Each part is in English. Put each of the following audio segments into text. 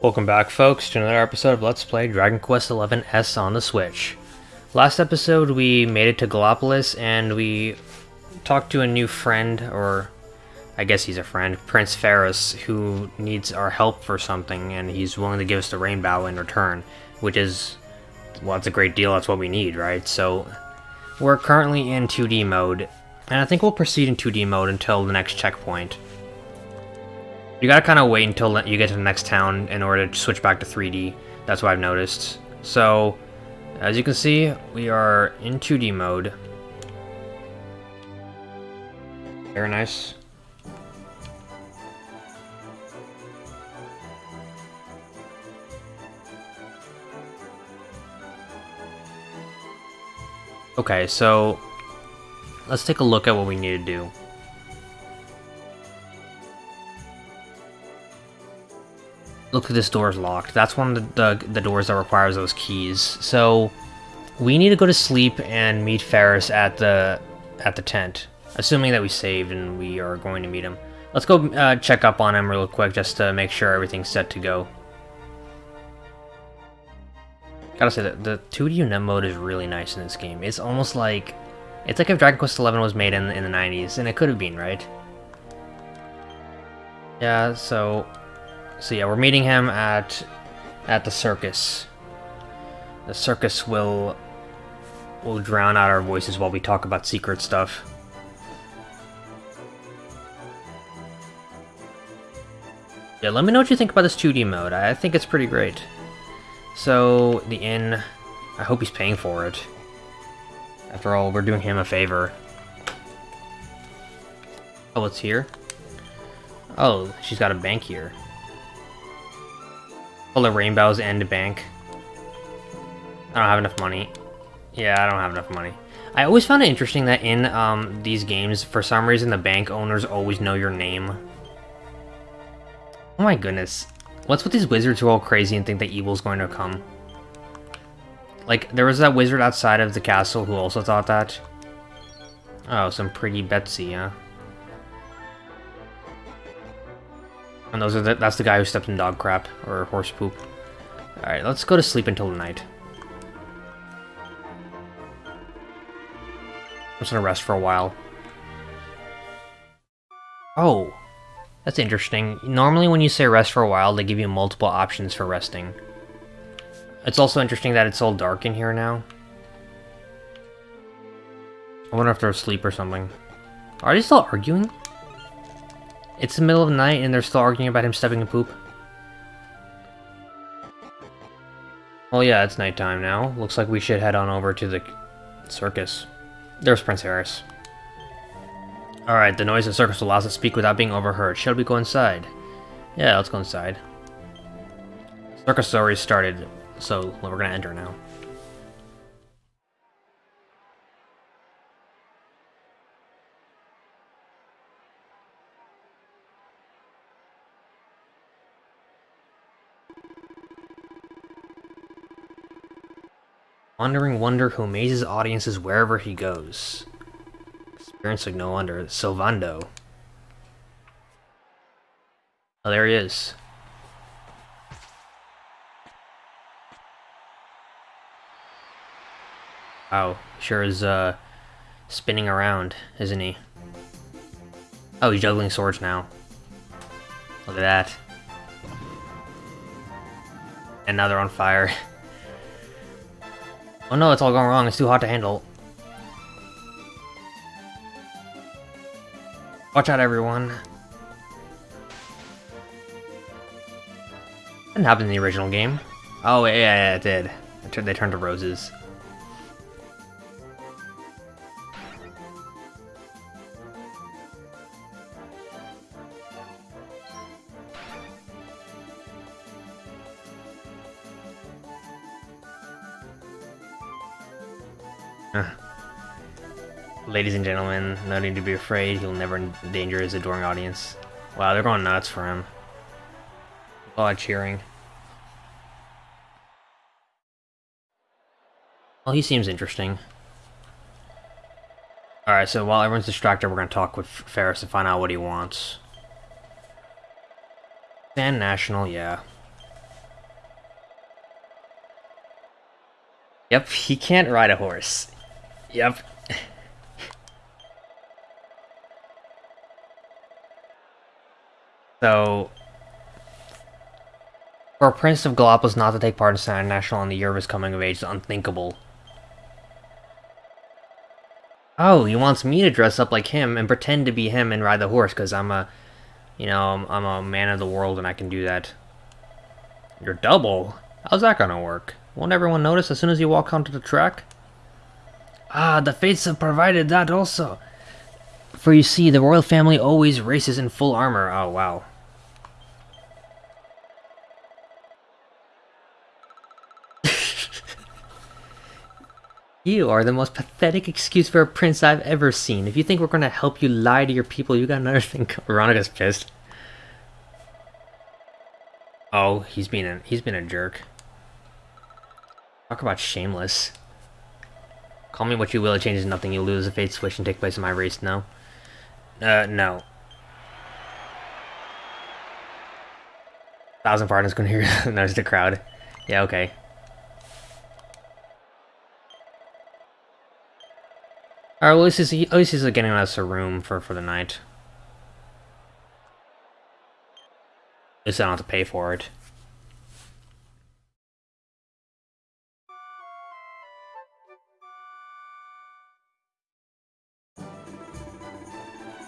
Welcome back, folks, to another episode of Let's Play Dragon Quest XI S on the Switch. Last episode, we made it to Gallopolis, and we talked to a new friend, or I guess he's a friend, Prince Faris, who needs our help for something, and he's willing to give us the Rainbow in return, which is, well, that's a great deal, that's what we need, right? So, we're currently in 2D mode, and I think we'll proceed in 2D mode until the next checkpoint. You gotta kind of wait until you get to the next town in order to switch back to 3D. That's what I've noticed. So, as you can see, we are in 2D mode. Very nice. Okay, so let's take a look at what we need to do. Look, this door is locked. That's one of the, the, the doors that requires those keys. So, we need to go to sleep and meet Faris at the at the tent. Assuming that we saved and we are going to meet him. Let's go uh, check up on him real quick just to make sure everything's set to go. Gotta say, that the 2D net mode is really nice in this game. It's almost like... It's like if Dragon Quest XI was made in, in the 90s, and it could have been, right? Yeah, so... So yeah, we're meeting him at at the circus. The circus will will drown out our voices while we talk about secret stuff. Yeah, let me know what you think about this 2D mode. I think it's pretty great. So, the inn, I hope he's paying for it. After all, we're doing him a favor. Oh, it's here? Oh, she's got a bank here. Full the rainbows and a bank. I don't have enough money. Yeah, I don't have enough money. I always found it interesting that in um, these games, for some reason, the bank owners always know your name. Oh my goodness. What's with these wizards who are all crazy and think that evil's going to come? Like, there was that wizard outside of the castle who also thought that. Oh, some pretty Betsy, huh? And those are the, that's the guy who stepped in dog crap, or horse poop. Alright, let's go to sleep until the night. I'm just gonna rest for a while. Oh, that's interesting. Normally when you say rest for a while, they give you multiple options for resting. It's also interesting that it's all dark in here now. I wonder if they're asleep or something. Are they still arguing? It's the middle of the night and they're still arguing about him stepping in poop. Well, yeah, it's nighttime now. Looks like we should head on over to the circus. There's Prince Faris. Alright, the noise of the circus allows us to speak without being overheard. Shall we go inside? Yeah, let's go inside. Circus already started, so we're gonna enter now. Wandering Wonder who amazes audiences wherever he goes. Experience like no wonder. Sylvando. Oh, there he is. Wow, sure is, uh, spinning around, isn't he? Oh, he's juggling swords now. Look at that. And now they're on fire. Oh no, it's all going wrong. It's too hot to handle. Watch out, everyone. Didn't happen in the original game. Oh, yeah, yeah, it did. They turned to roses. Ladies and gentlemen, no need to be afraid, he'll never endanger his adoring audience. Wow, they're going nuts for him. A lot of cheering. Well, he seems interesting. Alright, so while everyone's distracted, we're going to talk with Ferris and find out what he wants. Sand National, yeah. Yep, he can't ride a horse. Yep. so, for a Prince of Gallopolis not to take part in Sand National on the year of his coming of age is unthinkable. Oh, he wants me to dress up like him and pretend to be him and ride the horse because I'm a, you know, I'm, I'm a man of the world and I can do that. You're double? How's that gonna work? Won't everyone notice as soon as you walk onto the track? Ah, the fates have provided that also. For you see, the royal family always races in full armor. Oh, wow. You are the most pathetic excuse for a prince I've ever seen. If you think we're gonna help you lie to your people, you got another thing. Veronica's pissed. Oh, he's been a he's been a jerk. Talk about shameless. Call me what you will, it changes nothing. You lose a fate switch and take place in my race. No. Uh, no. Thousand pardons couldn't hear. There's the crowd. Yeah, okay. Alright, well, at least he's, at least he's getting us a room for, for the night. At least I don't have to pay for it.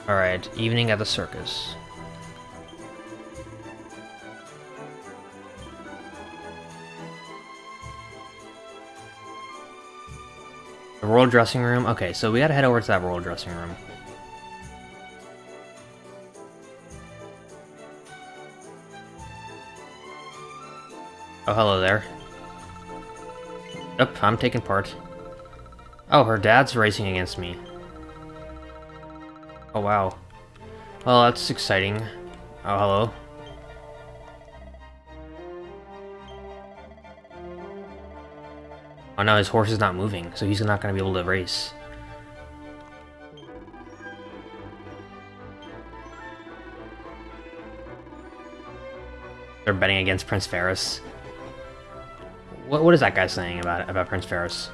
Alright, evening at the circus. The royal dressing room? Okay, so we gotta head over to that royal dressing room. Oh, hello there. Yep, I'm taking part. Oh, her dad's racing against me. Oh, wow. Well, that's exciting. Oh, hello. Oh no, his horse is not moving, so he's not going to be able to race. They're betting against Prince Faris. What, what is that guy saying about about Prince Faris?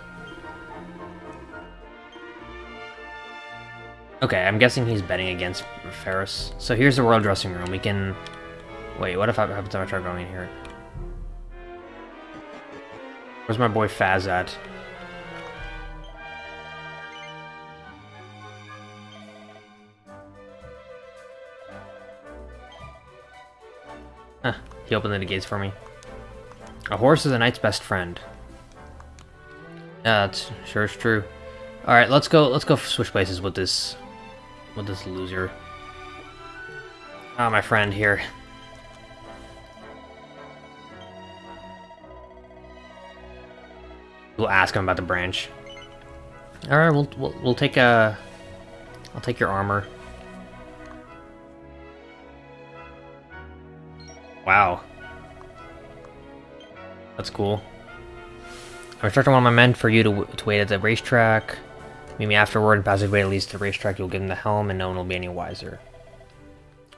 Okay, I'm guessing he's betting against Faris. So here's the royal dressing room. We can... Wait, what if I, happens if I try going in here? Where's my boy Faz at? Huh, he opened the gates for me. A horse is a knight's best friend. Yeah, that's sure it's true. Alright, let's go let's go switch places with this with this loser. Ah, oh, my friend here. We'll ask him about the branch. All right, we'll we'll, we'll take a. Uh, I'll take your armor. Wow. That's cool. I'm instructing one of my men for you to, to wait at the racetrack. Meet me afterward and pass his way at least to the racetrack. You'll give him the helm and no one will be any wiser.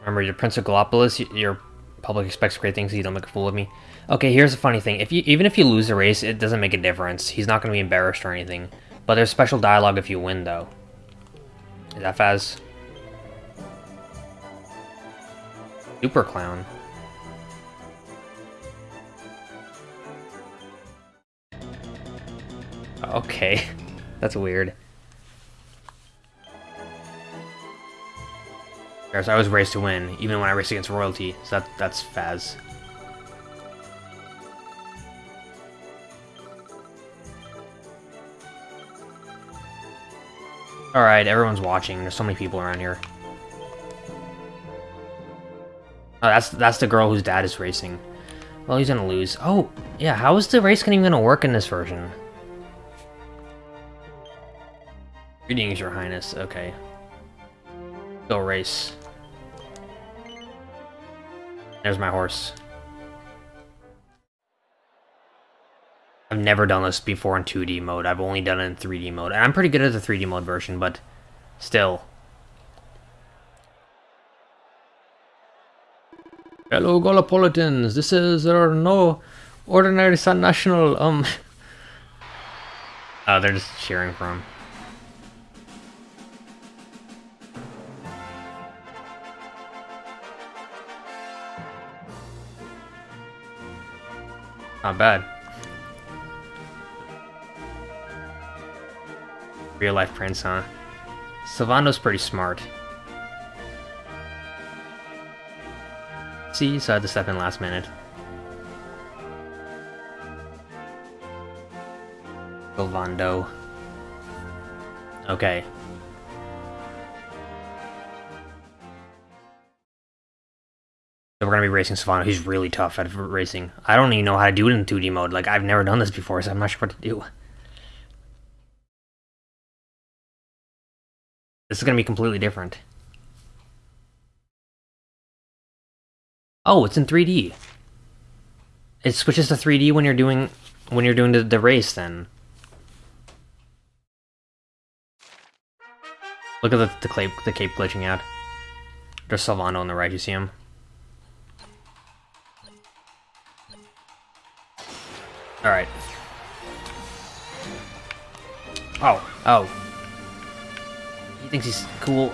Remember, you're Prince of Gallopolis. Your public expects great things. So you don't make a fool of me. Okay, here's the funny thing. If you even if you lose the race, it doesn't make a difference. He's not going to be embarrassed or anything. But there's special dialogue if you win, though. Is that Faz? Super Clown. Okay. That's weird. I always race to win, even when I race against royalty. So that that's Faz. Alright, everyone's watching. There's so many people around here. Oh, that's that's the girl whose dad is racing. Well, he's gonna lose. Oh, yeah, how is the race even gonna work in this version? Greetings, your highness. Okay. Go race. There's my horse. I've never done this before in 2D mode. I've only done it in 3D mode. And I'm pretty good at the 3D mode version, but Still. Hello, Gallopolitans. This is our no ordinary Sun National. Um. Oh, they're just cheering for him. Not bad. Real life prince, huh? Sylvando's pretty smart. See, so I had to step in last minute. Sylvando. Okay. We're gonna be racing Sylvando. He's really tough at racing. I don't even know how to do it in 2D mode. Like, I've never done this before, so I'm not sure what to do. This is gonna be completely different. Oh, it's in 3D. It switches to 3D when you're doing when you're doing the, the race then. Look at the the cape the cape glitching out. There's Sylvando on the right, you see him? Alright. Oh, oh. He thinks he's cool.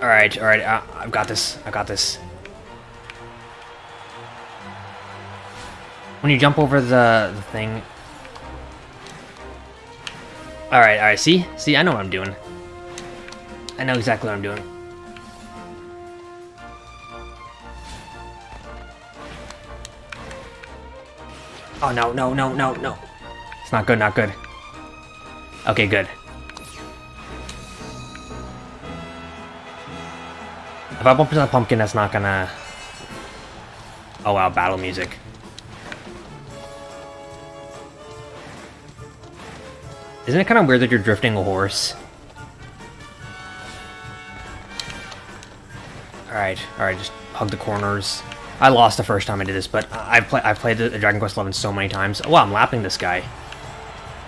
Alright, alright, uh, I've got this, I've got this. When you jump over the, the thing... Alright, alright, see? See, I know what I'm doing. I know exactly what I'm doing. Oh, no, no, no, no, no. It's not good, not good. Okay, good. If I bump into the pumpkin, that's not gonna... Oh wow, battle music. Isn't it kind of weird that you're drifting a horse? Alright, alright, just hug the corners. I lost the first time I did this, but I've, play I've played the Dragon Quest XI so many times. Wow, I'm lapping this guy.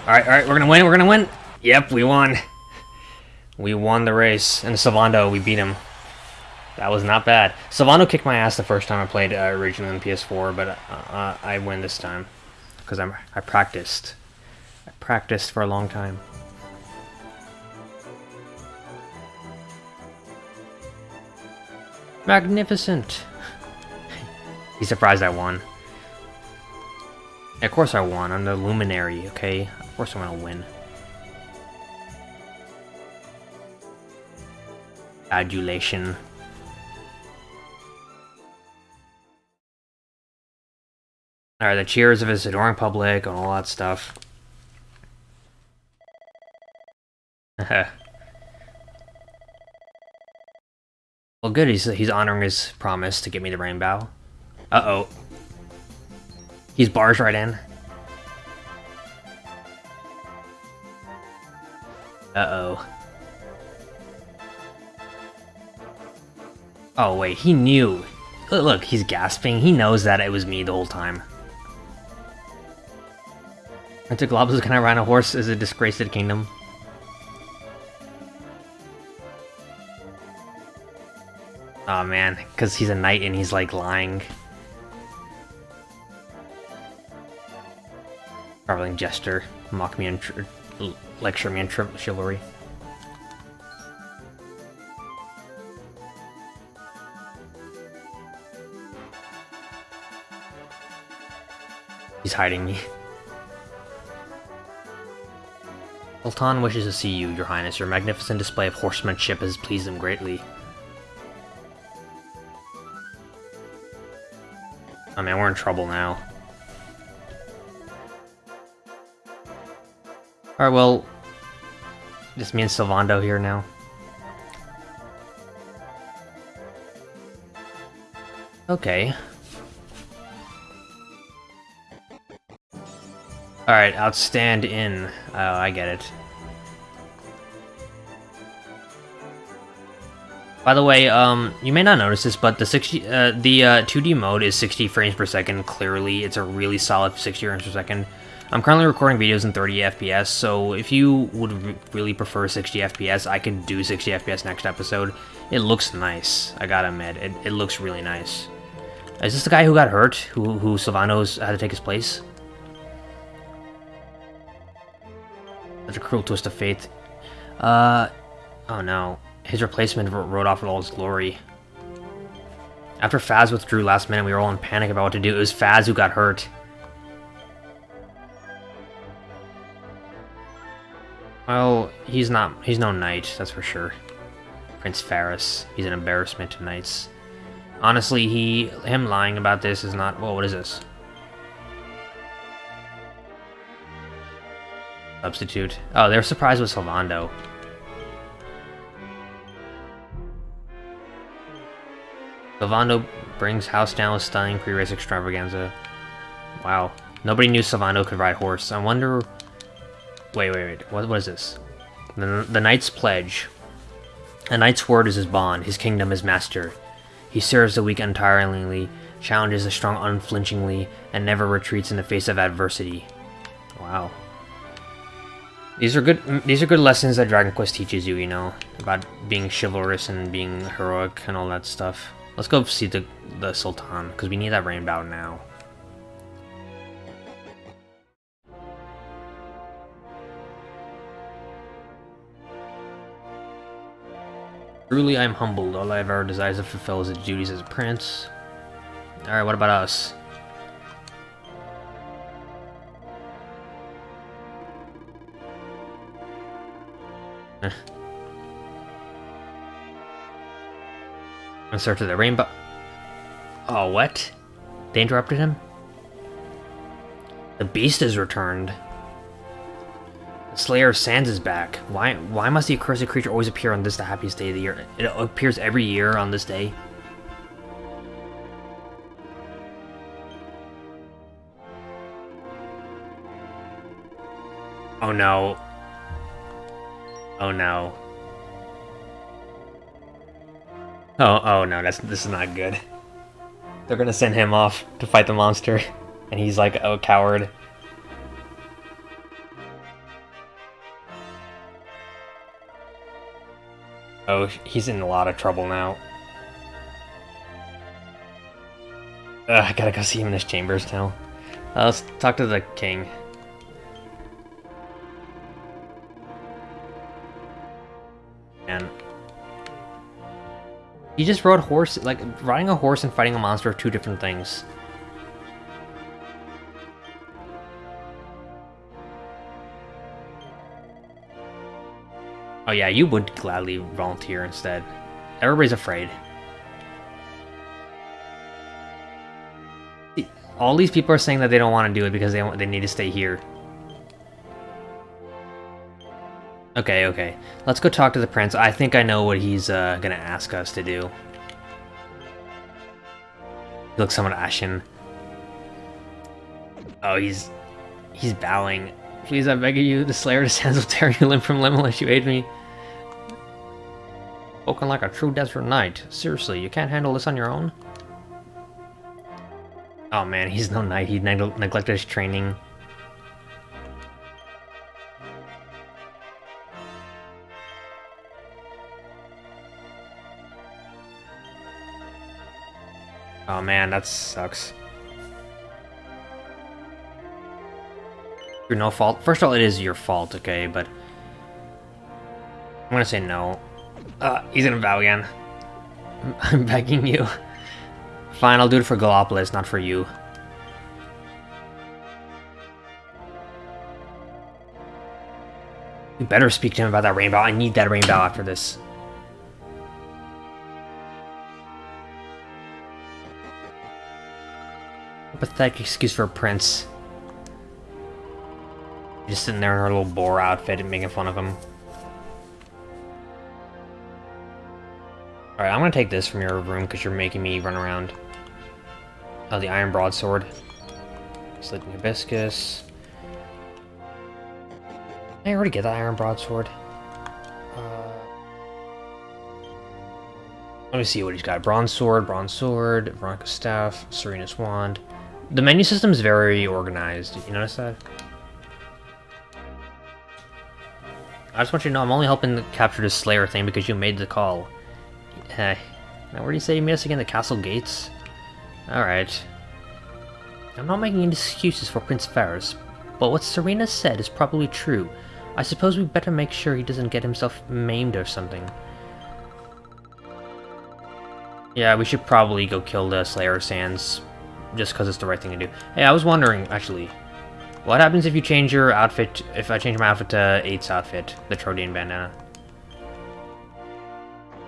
Alright, alright, we're gonna win, we're gonna win! Yep, we won. We won the race. And Sylvando, we beat him. That was not bad. Sylvando kicked my ass the first time I played uh, originally on PS4, but uh, I win this time. Because I practiced. I practiced for a long time. Magnificent! He's surprised I won. Yeah, of course I won. I'm the luminary, okay? Of course I'm gonna win. Adulation. Alright, the cheers of his adoring public and all that stuff. well, good. He's he's honoring his promise to give me the rainbow. Uh oh. He's bars right in. Uh oh. Oh wait, he knew. Look, he's gasping. He knows that it was me the whole time. I took Globus can I ride a horse is a disgrace to the kingdom. Oh man, because he's a knight and he's like lying. Traveling jester, mock me and lecture me in chivalry. He's hiding me. Sultan wishes to see you, your highness. Your magnificent display of horsemanship has pleased him greatly. I mean, we're in trouble now. Alright, well... Just me and Sylvando here now. Okay. Alright, outstand in. Oh, I get it. By the way, um, you may not notice this, but the 60, uh, the uh, 2D mode is 60 frames per second. Clearly, it's a really solid 60 frames per second. I'm currently recording videos in 30 FPS, so if you would re really prefer 60 FPS, I can do 60 FPS next episode. It looks nice. I gotta admit, it, it looks really nice. Is this the guy who got hurt? Who who Sylvanos had to take his place? Such a cruel twist of fate. Uh, oh no. His replacement rode off with all his glory. After Faz withdrew last minute, we were all in panic about what to do. It was Faz who got hurt. Well, he's not- he's no knight, that's for sure. Prince Faris. He's an embarrassment to knights. Honestly, he- him lying about this is not- well, what is this? Substitute. Oh, they're surprised with Sylvando. Sylvando brings house down with stunning pre-race extravaganza. Wow. Nobody knew Sylvando could ride horse. I wonder... Wait, wait, wait. What, what is this? The, the Knight's Pledge. A knight's word is his bond, his kingdom his master. He serves the weak untiringly, challenges the strong unflinchingly, and never retreats in the face of adversity. Wow. These are good. These are good lessons that Dragon Quest teaches you. You know about being chivalrous and being heroic and all that stuff. Let's go see the the Sultan because we need that rainbow now. Truly, I am humbled. All I have ever desired to fulfill is the duties as a prince. Alright, what about us? Eh. In search of the rainbow. Oh, what? They interrupted him? The beast has returned. The Slayer of Sands is back. Why why must the accursed creature always appear on this the happiest day of the year? It appears every year on this day. Oh no. Oh no. Oh, oh no, that's this is not good. They're gonna send him off to fight the monster, and he's like a coward. Oh, he's in a lot of trouble now. Ugh, I gotta go see him in his chambers now. Uh, let's talk to the king. He just rode horse. Like riding a horse and fighting a monster are two different things. Oh yeah, you would gladly volunteer instead. Everybody's afraid. All these people are saying that they don't want to do it because they they need to stay here. Okay, okay. Let's go talk to the prince. I think I know what he's uh, gonna ask us to do. He looks somewhat ashen. Oh, he's... He's bowing. Please, I beg of you, the Slayer descends will tear you limb from limb unless you aid me. Spoken like a true desert knight. Seriously, you can't handle this on your own? Oh man, he's no knight. He neg neglected his training. Man, that sucks. Your no fault. First of all, it is your fault, okay, but... I'm gonna say no. Uh, he's gonna bow again. I'm begging you. Fine, I'll do it for Gallopolis, not for you. You better speak to him about that rainbow. I need that rainbow after this. A pathetic excuse for a prince. Just sitting there in her little boar outfit and making fun of him. Alright, I'm gonna take this from your room because you're making me run around. Oh, the Iron Broadsword. Sleeping Hibiscus. I already get the Iron Broadsword? Uh, Let me see what he's got. Bronze Sword, Bronze Sword, Veronica Staff, Serena's Wand. The menu system is very organized. You notice that? I just want you to know I'm only helping capture the Slayer thing because you made the call. Hey. Now where do you say you meet us again? The castle gates? Alright. I'm not making any excuses for Prince Faris, but what Serena said is probably true. I suppose we better make sure he doesn't get himself maimed or something. Yeah, we should probably go kill the Slayer Sands, just because it's the right thing to do. Hey, I was wondering, actually, what happens if you change your outfit, if I change my outfit to 8's outfit, the Trodian bandana?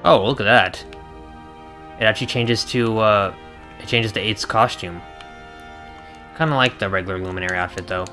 Oh, look at that. It actually changes to, uh, it changes to 8's costume. Kind of like the regular Luminary outfit, though.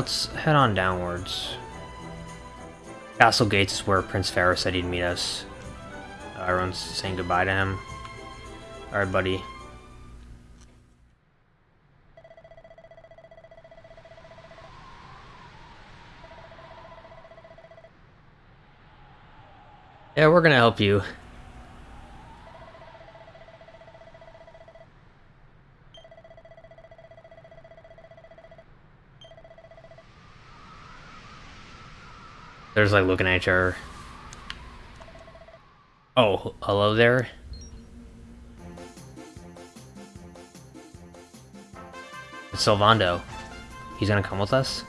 Let's head on downwards. Castle Gates is where Prince Faris said he'd meet us. Uh, everyone's saying goodbye to him. Alright, buddy. Yeah, we're gonna help you. There's like looking at her. Oh, hello there. It's Sylvando. He's gonna come with us?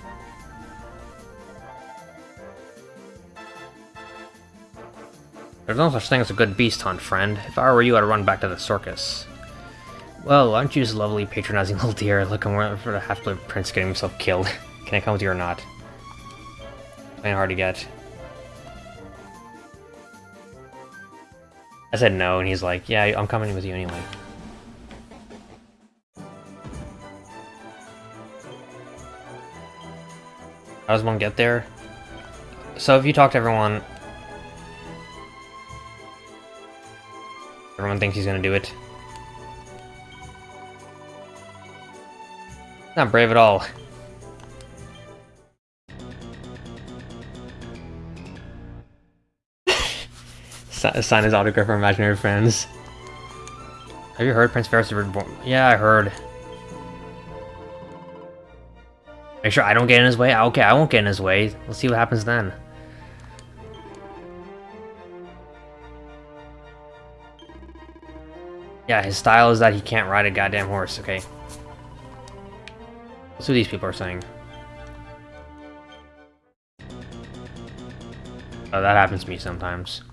There's no such thing as a good beast hunt, friend. If I were you, I'd run back to the circus. Well, aren't you just lovely, patronizing little dear, looking for the half-blood prince getting himself killed? Can I come with you or not? Ain't hard to get. I said no, and he's like, yeah, I'm coming with you anyway. How does one get there? So if you talk to everyone... Everyone thinks he's gonna do it. Not brave at all. Sign his autograph for imaginary friends. Have you heard Prince Faris was born? Yeah, I heard. Make sure I don't get in his way? Ah, okay, I won't get in his way. Let's see what happens then. Yeah, his style is that he can't ride a goddamn horse, okay. That's what these people are saying. Oh, that happens to me sometimes.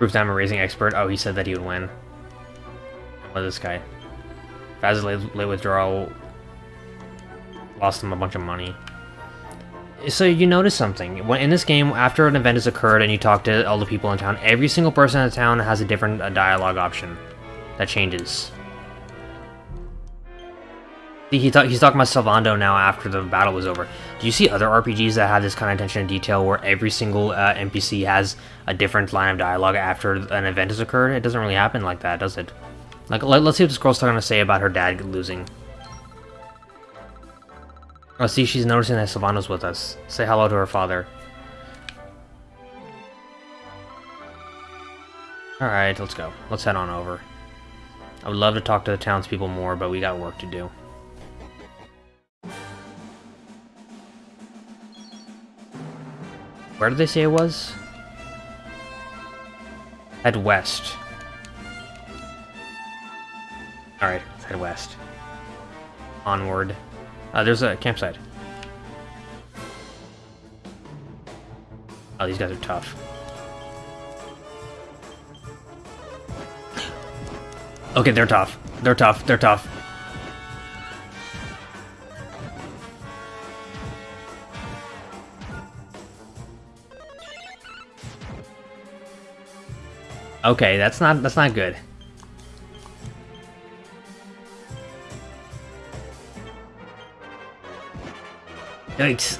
Proof that I'm a racing expert. Oh, he said that he would win. What is this guy? Faz's late, late withdrawal lost him a bunch of money. So you notice something. When in this game, after an event has occurred and you talk to all the people in town, every single person in the town has a different uh, dialogue option that changes. He he's talking about Sylvando now after the battle was over. Do you see other RPGs that have this kind of attention to detail where every single uh, NPC has a different line of dialogue after an event has occurred? It doesn't really happen like that, does it? Like, let, us see what this girl's going to say about her dad losing. Oh, see, she's noticing that Sylvando's with us. Say hello to her father. Alright, let's go. Let's head on over. I would love to talk to the townspeople more, but we got work to do. Where did they say it was? Head west. Alright, head west. Onward. Uh, there's a campsite. Oh, these guys are tough. Okay, they're tough. They're tough. They're tough. Okay, that's not that's not good. Yikes.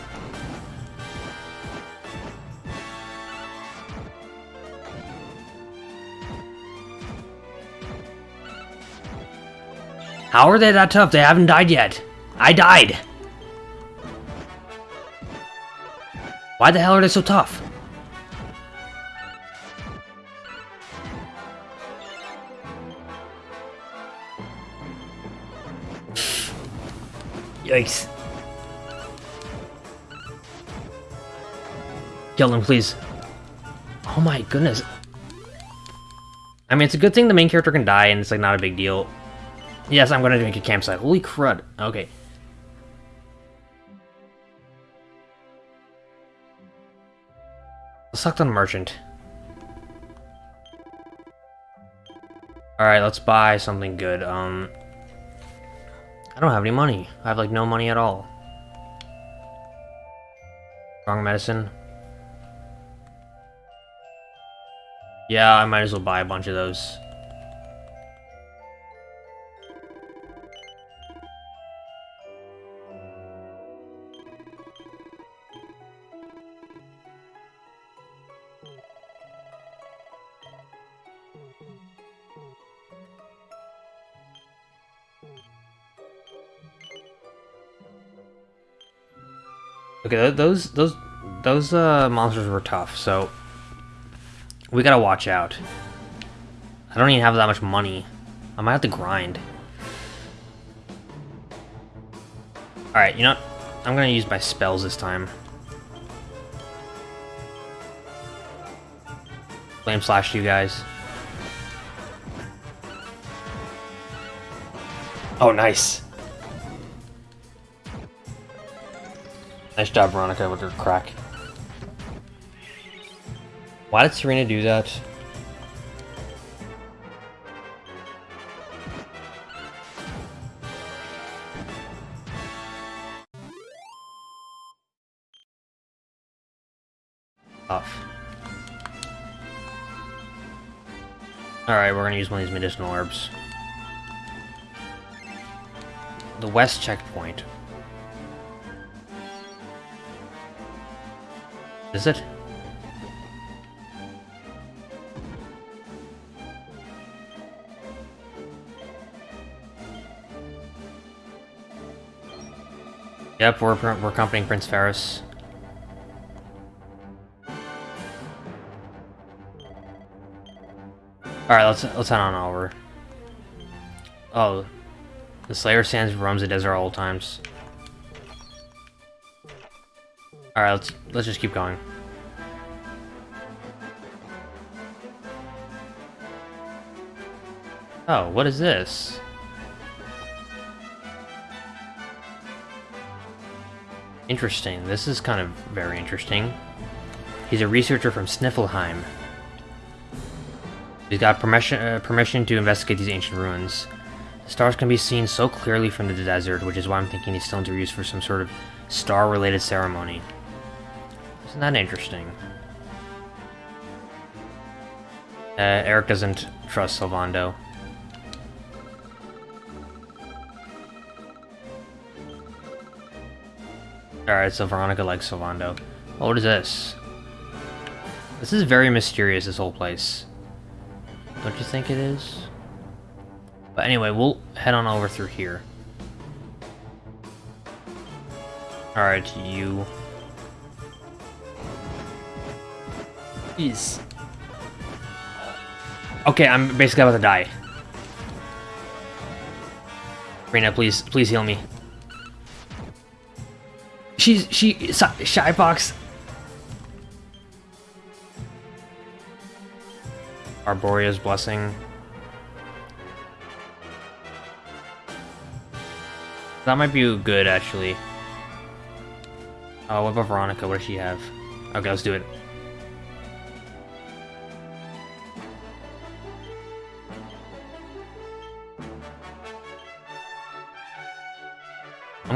How are they that tough? They haven't died yet. I died. Why the hell are they so tough? Yikes. Kill him, please. Oh my goodness. I mean, it's a good thing the main character can die and it's like not a big deal. Yes, I'm gonna make a campsite. Holy crud. Okay. Sucked on merchant. Alright, let's buy something good. Um, I don't have any money. I have like no money at all. Wrong medicine. Yeah, I might as well buy a bunch of those. Those those those uh, monsters were tough, so we gotta watch out. I don't even have that much money. I might have to grind. Alright, you know what? I'm gonna use my spells this time. Flame slash you guys. Oh, nice. Nice job, Veronica, with her crack. Why did Serena do that? Off. Alright, we're gonna use one of these medicinal herbs. The west checkpoint. Is it? Yep, we're, we're accompanying Prince Faris. Alright, let's let's head on over. Oh. The Slayer Sands roams the desert all times. Alright, let's let's just keep going. Oh, what is this? Interesting. This is kind of very interesting. He's a researcher from Sniflheim. He's got permission, uh, permission to investigate these ancient ruins. The stars can be seen so clearly from the desert, which is why I'm thinking these stones are used for some sort of star-related ceremony. Isn't that interesting? Uh, Erik doesn't trust Sylvando. Alright, so Veronica likes Sylvando. Oh, what is this? This is very mysterious, this whole place. Don't you think it is? But anyway, we'll head on over through here. Alright, you Jeez. Okay, I'm basically about to die. Rena, please, please heal me. She's, she, Shy Box. Arboria's Blessing. That might be good, actually. Oh, what about Veronica? What does she have? Okay, let's do it.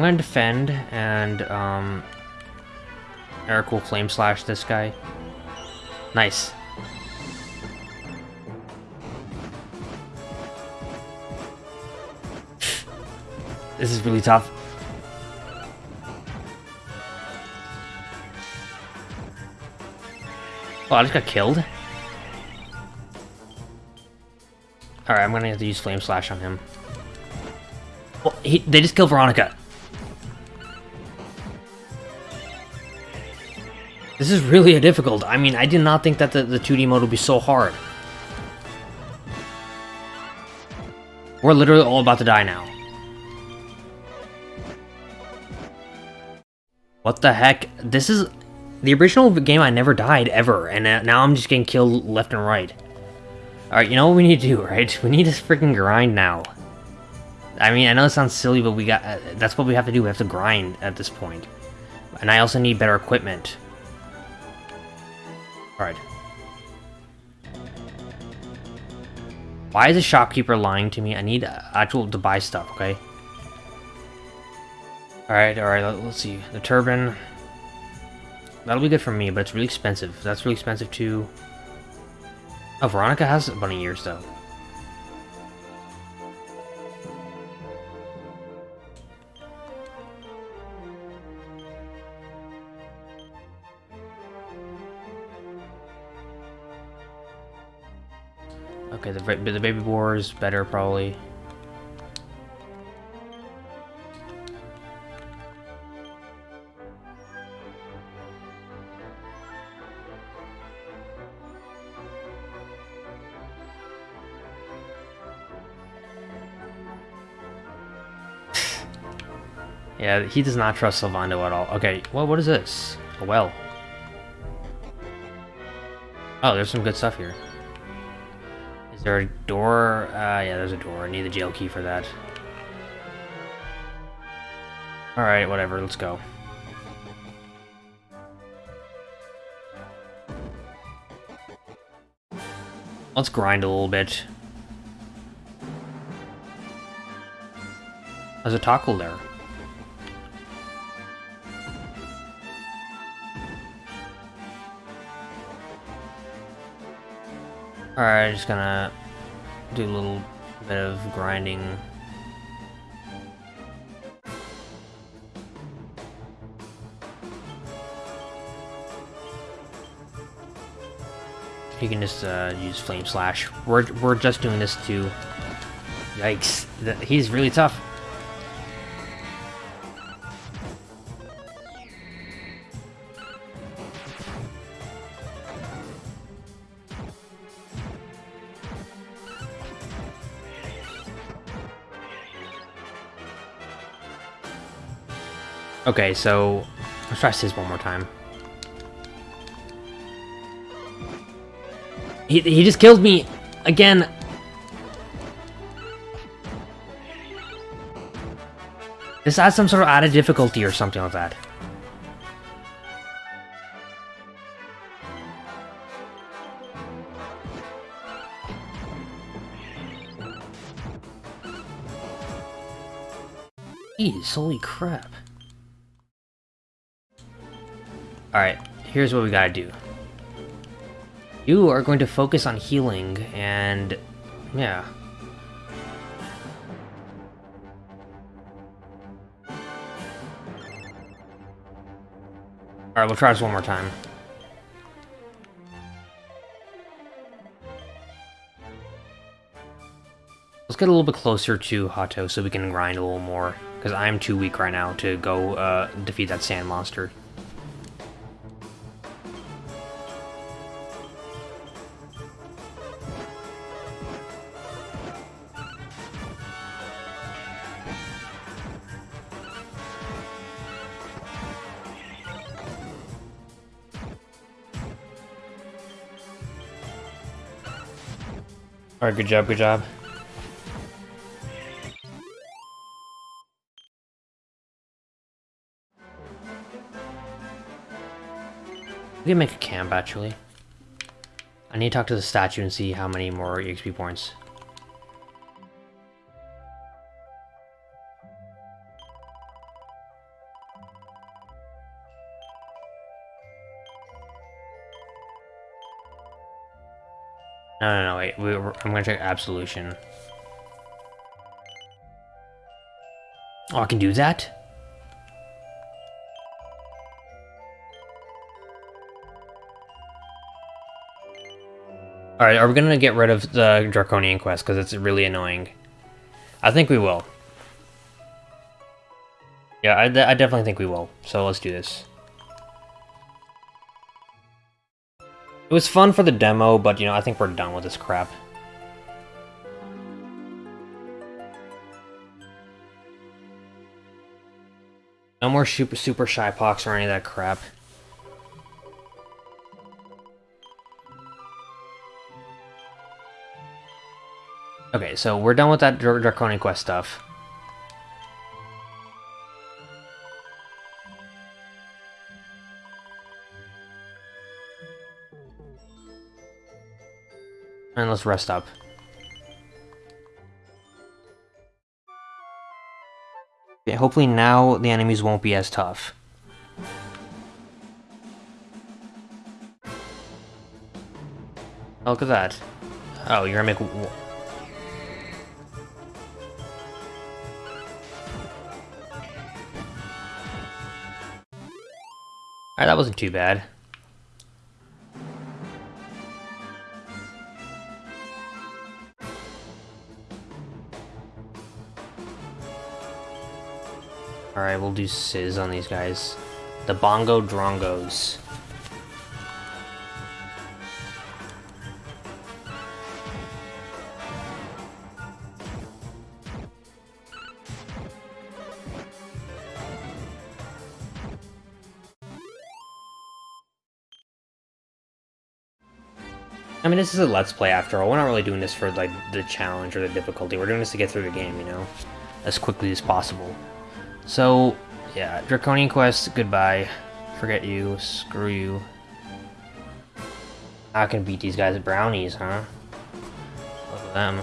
gonna defend and, um... Erik will Flame Slash this guy. Nice. this is really tough. Oh, I just got killed? Alright, I'm gonna have to use Flame Slash on him. Well, he, they just killed Veronica. This is really a difficult. I mean, I did not think that the, the 2D mode would be so hard. We're literally all about to die now. What the heck? This is... The original game, I never died, ever, and uh, now I'm just getting killed left and right. Alright, you know what we need to do, right? We need to freaking grind now. I mean, I know it sounds silly, but we got... Uh, that's what we have to do, we have to grind at this point. And I also need better equipment. Alright. Why is the shopkeeper lying to me? I need actual to buy stuff, okay? Alright, alright, let's see. The turban. That'll be good for me, but it's really expensive. That's really expensive too. Oh, Veronica has bunny ears though. Okay, the, the baby boar is better, probably. yeah, he does not trust Sylvando at all. Okay, well, what is this? A well. Oh, there's some good stuff here there a door? Uh, yeah, there's a door. I need the jail key for that. Alright, whatever, let's go. Let's grind a little bit. There's a tackle there. Alright, just gonna do a little bit of grinding. You can just uh, use Flame Slash. We're, we're just doing this to... Yikes. He's really tough. Okay, so let's try this one more time. He, he just killed me again. This adds some sort of added difficulty or something like that. Jeez, holy crap. Alright, here's what we gotta do. You are going to focus on healing, and... yeah. Alright, we'll try this one more time. Let's get a little bit closer to Hato so we can grind a little more, because I'm too weak right now to go uh, defeat that sand monster. Alright, good job, good job. We can make a camp, actually. I need to talk to the statue and see how many more EXP points. No, no, I'm gonna check Absolution. Oh, I can do that? Alright, are we gonna get rid of the Draconian quest because it's really annoying? I think we will. Yeah, I, I definitely think we will. So let's do this. Was fun for the demo, but you know, I think we're done with this crap. No more super, super shy pox or any of that crap. Okay, so we're done with that Dr Draconian Quest stuff. And let's rest up. Hopefully now the enemies won't be as tough. Oh, look at that. Oh, you're gonna make... Alright, that wasn't too bad. Alright, we'll do Sizz on these guys. The Bongo Drongos. I mean, this is a Let's Play after all. We're not really doing this for, like, the challenge or the difficulty. We're doing this to get through the game, you know? As quickly as possible. So, yeah, Draconian Quest, goodbye. Forget you, screw you. I can beat these guys brownies, huh? Look at them.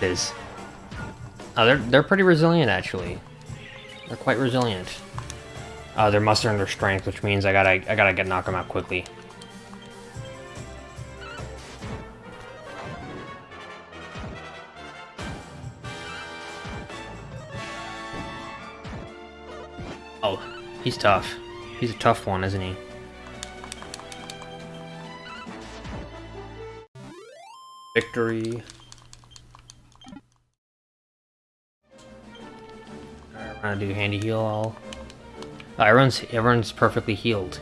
Is. Oh, they're, they're pretty resilient, actually. They're quite resilient. Uh, they're mustering their strength, which means I gotta, I gotta get knock them out quickly. Oh, he's tough. He's a tough one, isn't he? Victory. I'm gonna do handy heal all. Everyone's everyone's perfectly healed.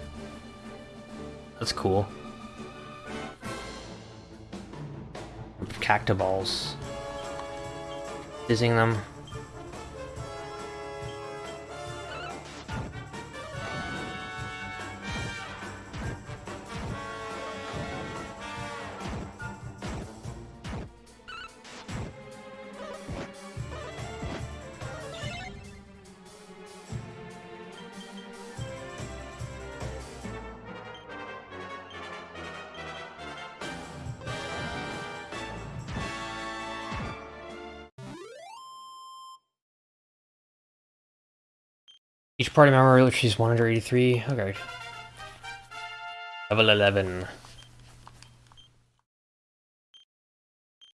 That's cool. Cactiballs. Fizzing them. Party member reaches 183. Okay. Level 11.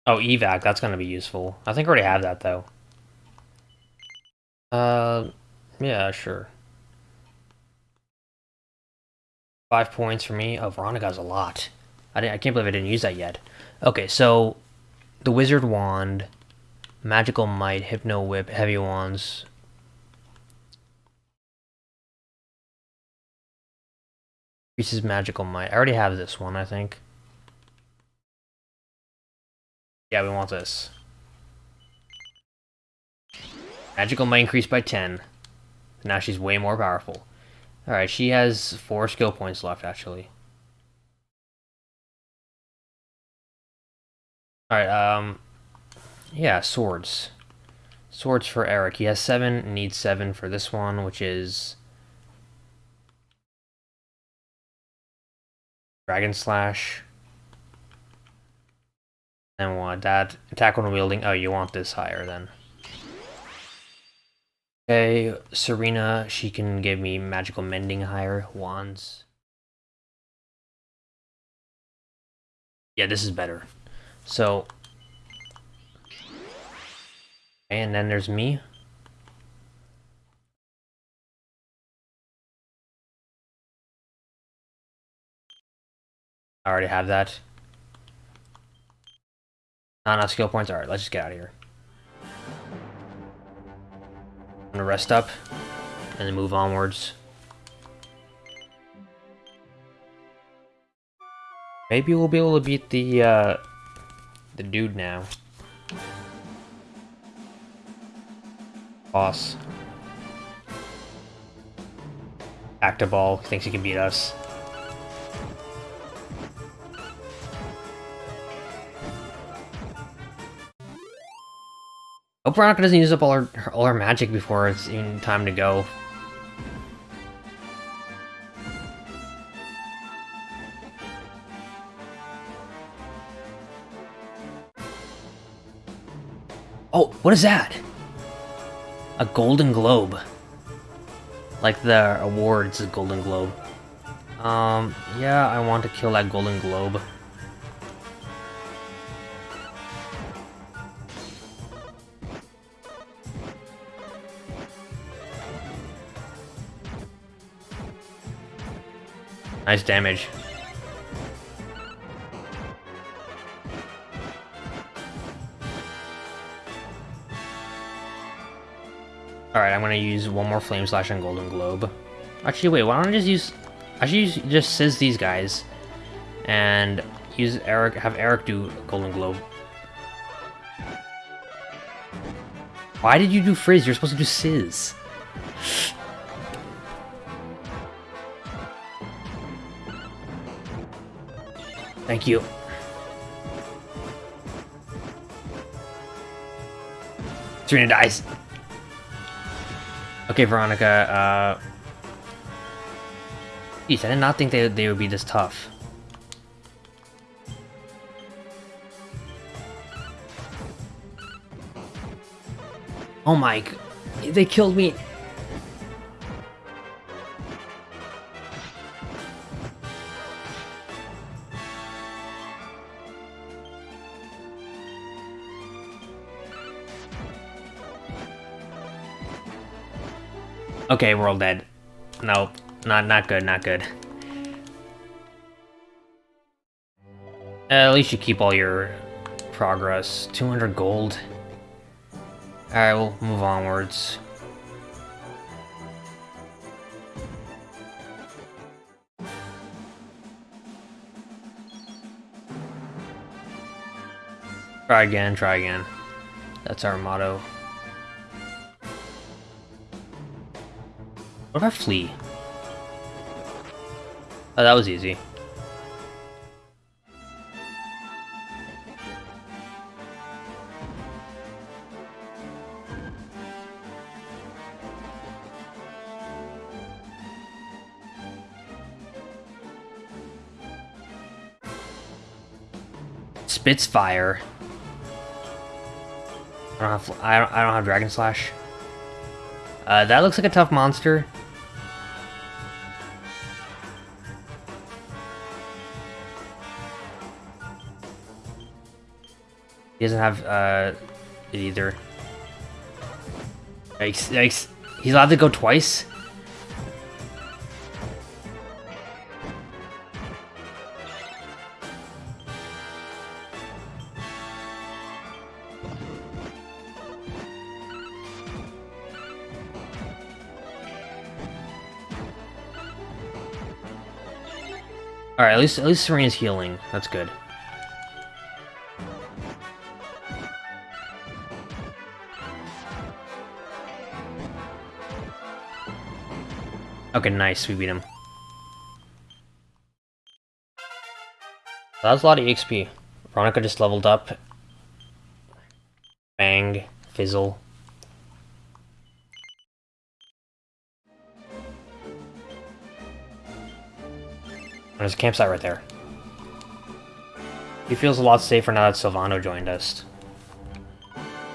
Oh, evac, that's gonna be useful. I think I already have that, though. Uh, yeah, sure. Five points for me. Oh, Veronica's a lot. I, I can't believe I didn't use that yet. Okay, so the Wizard Wand, Magical Might, Hypno Whip, Heavy Wands, Increases magical might. I already have this one, I think. Yeah, we want this. Magical might increase by 10. Now she's way more powerful. Alright, she has four skill points left, actually. Alright, um... Yeah, swords. Swords for Erik. He has seven, needs seven for this one, which is... Dragon Slash. and we'll add that. Attack when wielding. Oh, you want this higher then. Okay, Serena, she can give me magical mending higher, wands. Yeah, this is better. So, and then there's me. I already have that. Not enough skill points. Alright, let's just get out of here. I'm gonna rest up and then move onwards. Maybe we'll be able to beat the, uh, the dude now. Boss. Actaball thinks he can beat us. Hope Veronica doesn't use up all her, all her magic before it's even time to go. Oh, what is that? A Golden Globe. Like the awards, Golden Globe. Um, yeah, I want to kill that Golden Globe. Nice damage. Alright, I'm gonna use one more Flame Slash on Golden Globe. Actually, wait, why don't I just use... I should use, just Sizz these guys. And use Erik, have Erik do Golden Globe. Why did you do Frizz? You're supposed to do Sizz. Thank you. Serena dies. Okay, Veronica, uh... Jeez, I did not think they, they would be this tough. Oh my... They killed me. Okay, we're all dead. Nope. Not not good, not good. Uh, at least you keep all your progress. 200 gold. Alright, we'll move onwards. Try again, try again. That's our motto. About flee? Oh, that was easy. Spitsfire. I don't have I don't, I don't have Dragon Slash. Uh, that looks like a tough monster. He doesn't have uh, it either. Yikes, yikes. He's allowed to go twice? Alright, at least at least Serena's healing. That's good. Okay, nice, we beat him. That was a lot of EXP. Veronica just leveled up. Bang, fizzle. Oh, there's a campsite right there. He feels a lot safer now that Sylvando joined us.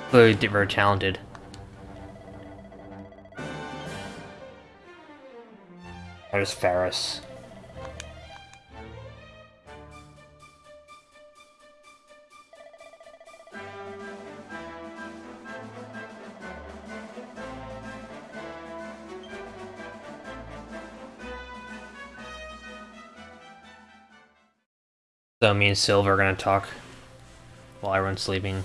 Clearly very talented. There's Faris. So me and Silver are gonna talk while everyone's sleeping.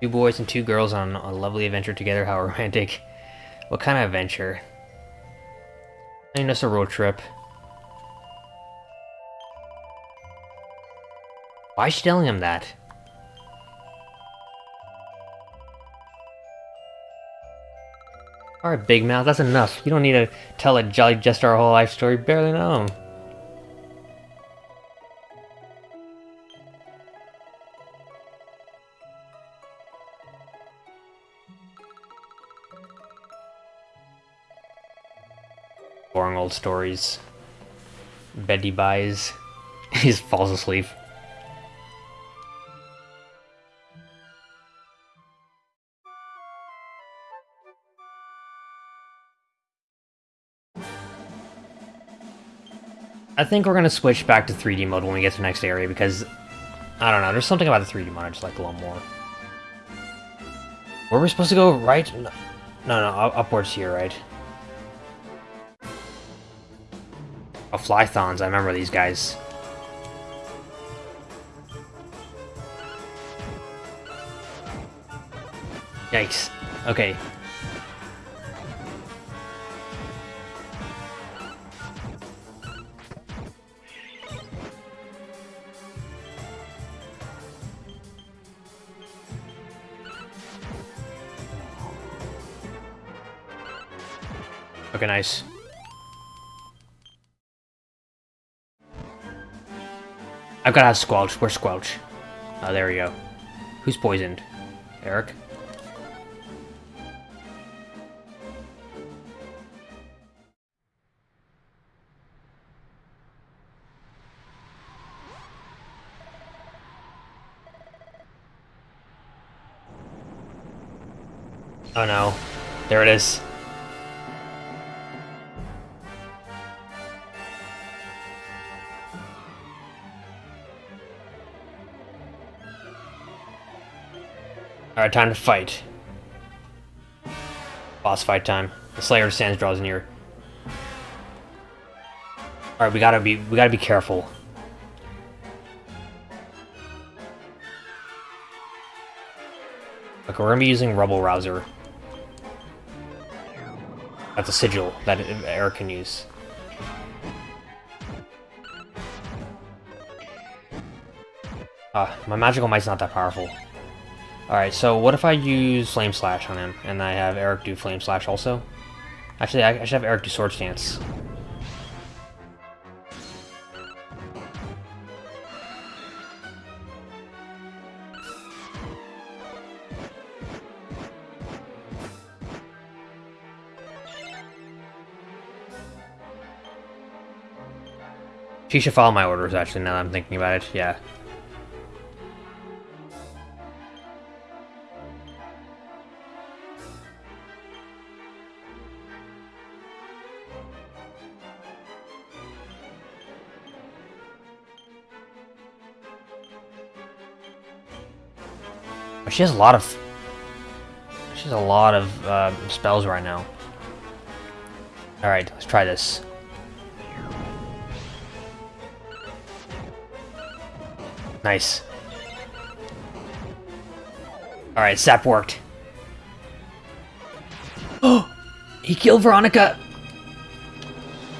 Two boys and two girls on a lovely adventure together, how romantic. What kind of adventure? I mean, just a road trip. Why is she telling him that? Alright, Big Mouth, that's enough. You don't need to tell a Jolly Jester our whole life story. Barely know him. Boring old stories. Betty buys. he falls asleep. I think we're gonna switch back to 3D mode when we get to the next area because I don't know, there's something about the 3D mode I just like a little more. Where are we supposed to go? Right? No, no, no upwards here, right? Oh, Flythons, I remember these guys. Yikes. Okay, Okay, nice. I've got to have Squelch. Where's Squelch? Oh, there we go. Who's poisoned? Erik? Oh no. There it is. Alright, time to fight. Boss fight time. The Slayer of Sands draws near. Alright, we gotta be we gotta be careful. Okay, we're gonna be using Rubble Rouser. That's a sigil that Erik can use. Ah, my magical might's not that powerful. Alright, so what if I use Flame Slash on him, and I have Erik do Flame Slash also? Actually, I, should have Erik do Sword Stance. She should follow my orders, actually, now that I'm thinking about it. Yeah. She has a lot of... She has a lot of uh, spells right now. Alright, let's try this. Nice. Alright, Sap worked. Oh! He killed Veronica!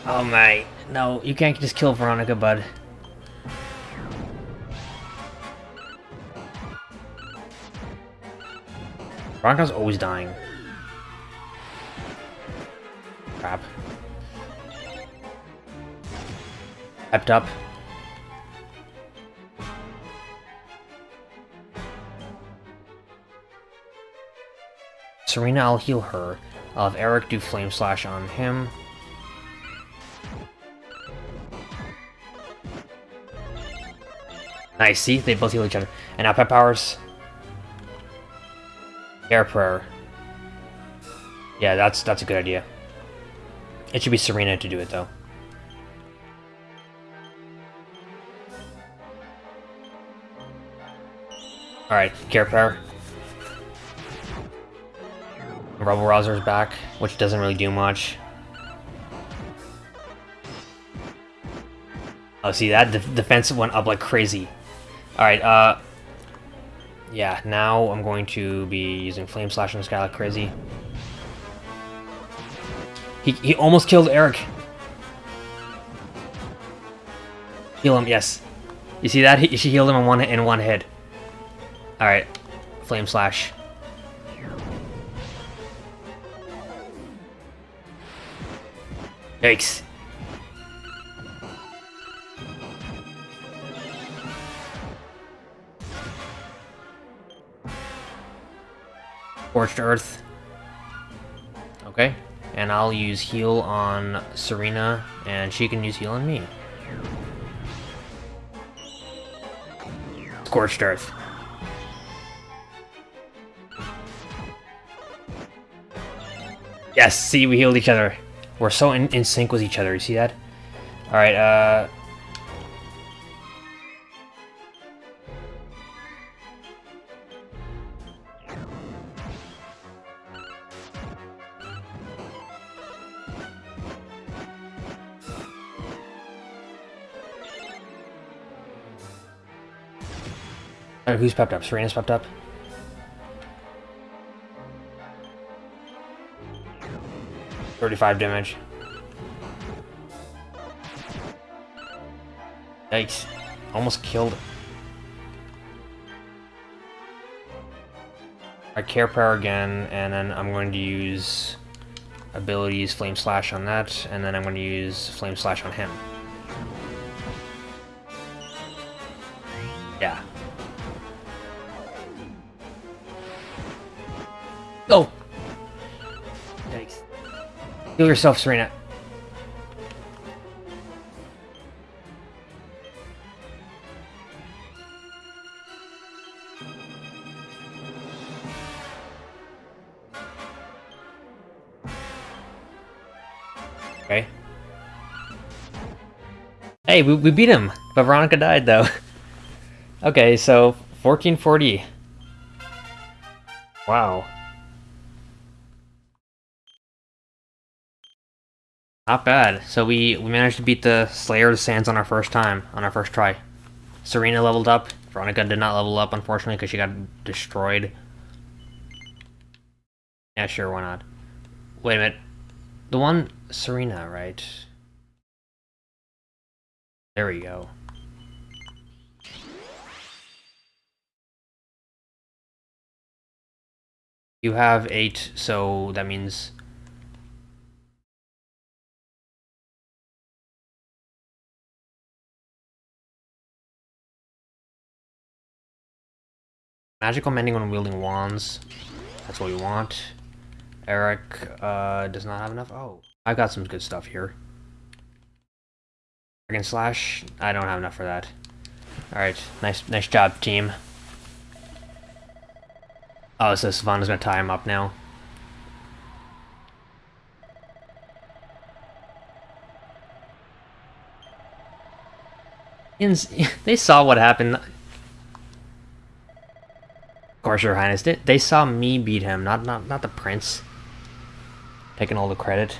Oh my... No, you can't just kill Veronica, bud. Veronica's always dying. Crap. Pepped up. Serena, I'll heal her. I'll have Erik do Flame Slash on him. Nice, see? They both heal each other. And now Pep Powers. Air Prayer. Yeah, that's that's a good idea. It should be Serena to do it, though. Alright, Care Prayer. Rubble Rouser's back, which doesn't really do much. Oh, see, that de defensive went up like crazy. Alright, uh... Yeah, now I'm going to be using Flame Slash on this guy like crazy. He, he almost killed Erik. Heal him, yes. You see that? He, she healed him in one in one hit. All right, flame slash. Yikes. Scorched Earth. Okay. And I'll use heal on Serena, and she can use heal on me. Scorched Earth. Yes, see, we healed each other. We're so in, in sync with each other, you see that? Alright, uh... who's popped up? Serena's popped up? 35 damage. Yikes. Almost killed. I care power again, and then I'm going to use abilities Flame Slash on that, and then I'm going to use Flame Slash on him. Heal yourself, Serena. Okay. Hey, we, we beat him, but Veronica died, though. okay, so 1440. Wow. Not bad. So we, we managed to beat the Slayer of the Sands on our first time, on our first try. Serena leveled up. Veronica did not level up, unfortunately, because she got destroyed. Yeah, sure, why not? Wait a minute. The one... Serena, right? There we go. You have eight, so that means Magical mending when wielding wands. That's what we want. Erik uh, does not have enough. Oh, I've got some good stuff here. Dragon Slash. I don't have enough for that. All right, nice, nice job, team. Oh, so Savannah's gonna tie him up now. They saw what happened. Of course, Your Highness. They, they saw me beat him, not not not the prince. Taking all the credit.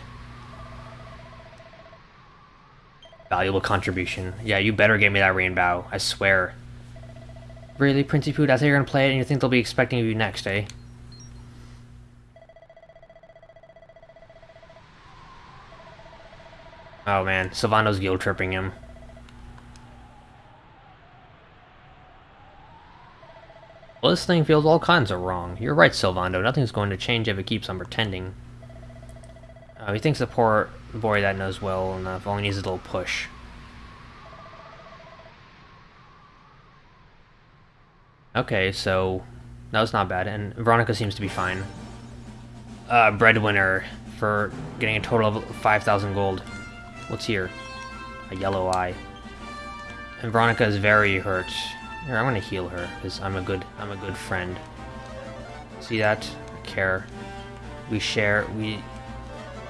Valuable contribution. Yeah, you better give me that rainbow. I swear. Really, Princey Poo? That's how you're gonna play it, and you think they'll be expecting you next, eh? Oh man, Sylvando's guilt tripping him. Well, this thing feels all kinds of wrong. You're right, Sylvando. Nothing's going to change if it keeps on pretending. Uh, he thinks the poor boy that knows well enough only needs a little push. Okay, so that was not bad, and Veronica seems to be fine. Uh, breadwinner for getting a total of 5,000 gold. What's here? A yellow eye. And Veronica is very hurt. Here, I'm gonna heal her, because I'm a good I'm a good friend. See that? Care. We share we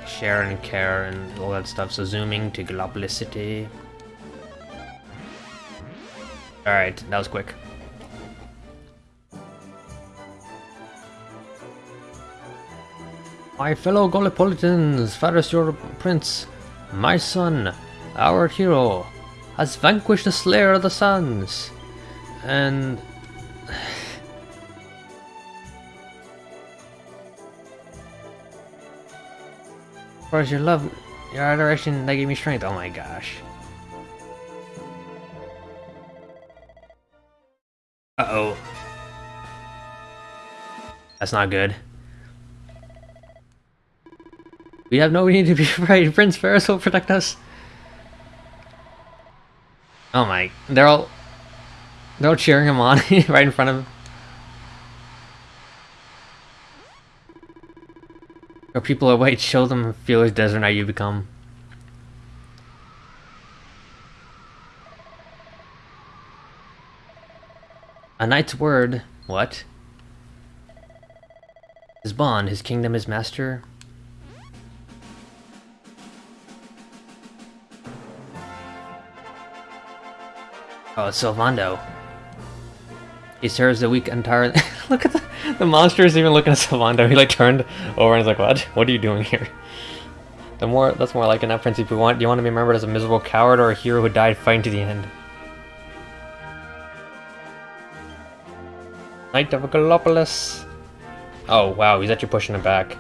share and care and all that stuff. So zooming to Gallopolis. Alright, that was quick. My fellow Gallopolitans, Faris your prince, my son, our hero, has vanquished the Slayer of the Sands. And... Course, your love, your adoration, that gave me strength. Oh my gosh. Uh-oh. That's not good. We have no need to be afraid. Prince Faris will protect us. Oh my, they're all, all cheering him on right in front of him. Or people are white, show them feel as desert knight you become. A knight's word. What? His bond, his kingdom, his master. Oh, it's Sylvando. He serves the weak entirely. Look at the the monster is even looking at Sylvando. He like turned over and he's like, "What? What are you doing here?" The more that's more like an Prince. If you want, do you want to be remembered as a miserable coward or a hero who died fighting to the end? Knight of Gallopolis. Oh wow, he's actually pushing it back.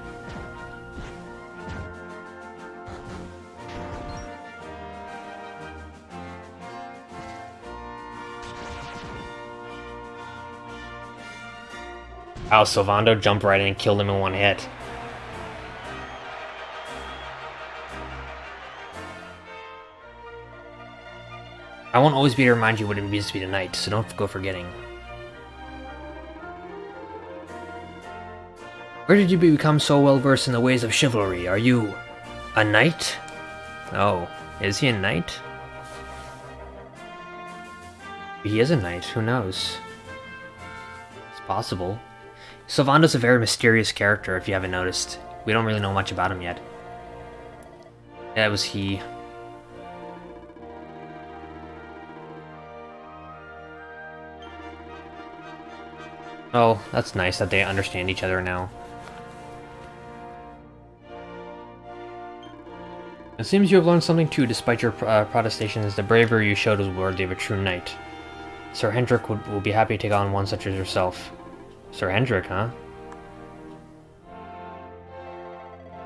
Wow, Sylvando jumped right in and killed him in one hit. I won't always be to remind you what it means to be a knight, so don't go forgetting. Where did you become so well versed in the ways of chivalry? Are you a knight? Oh, is he a knight? He is a knight, who knows? It's possible. Sylvando's a very mysterious character, if you haven't noticed. We don't really know much about him yet. That was he. Oh, that's nice that they understand each other now. It seems you have learned something too, despite your uh, protestations. The bravery you showed was worthy of a true knight. Sir Hendrik would, will be happy to take on one such as yourself. Sir Hendrik, huh?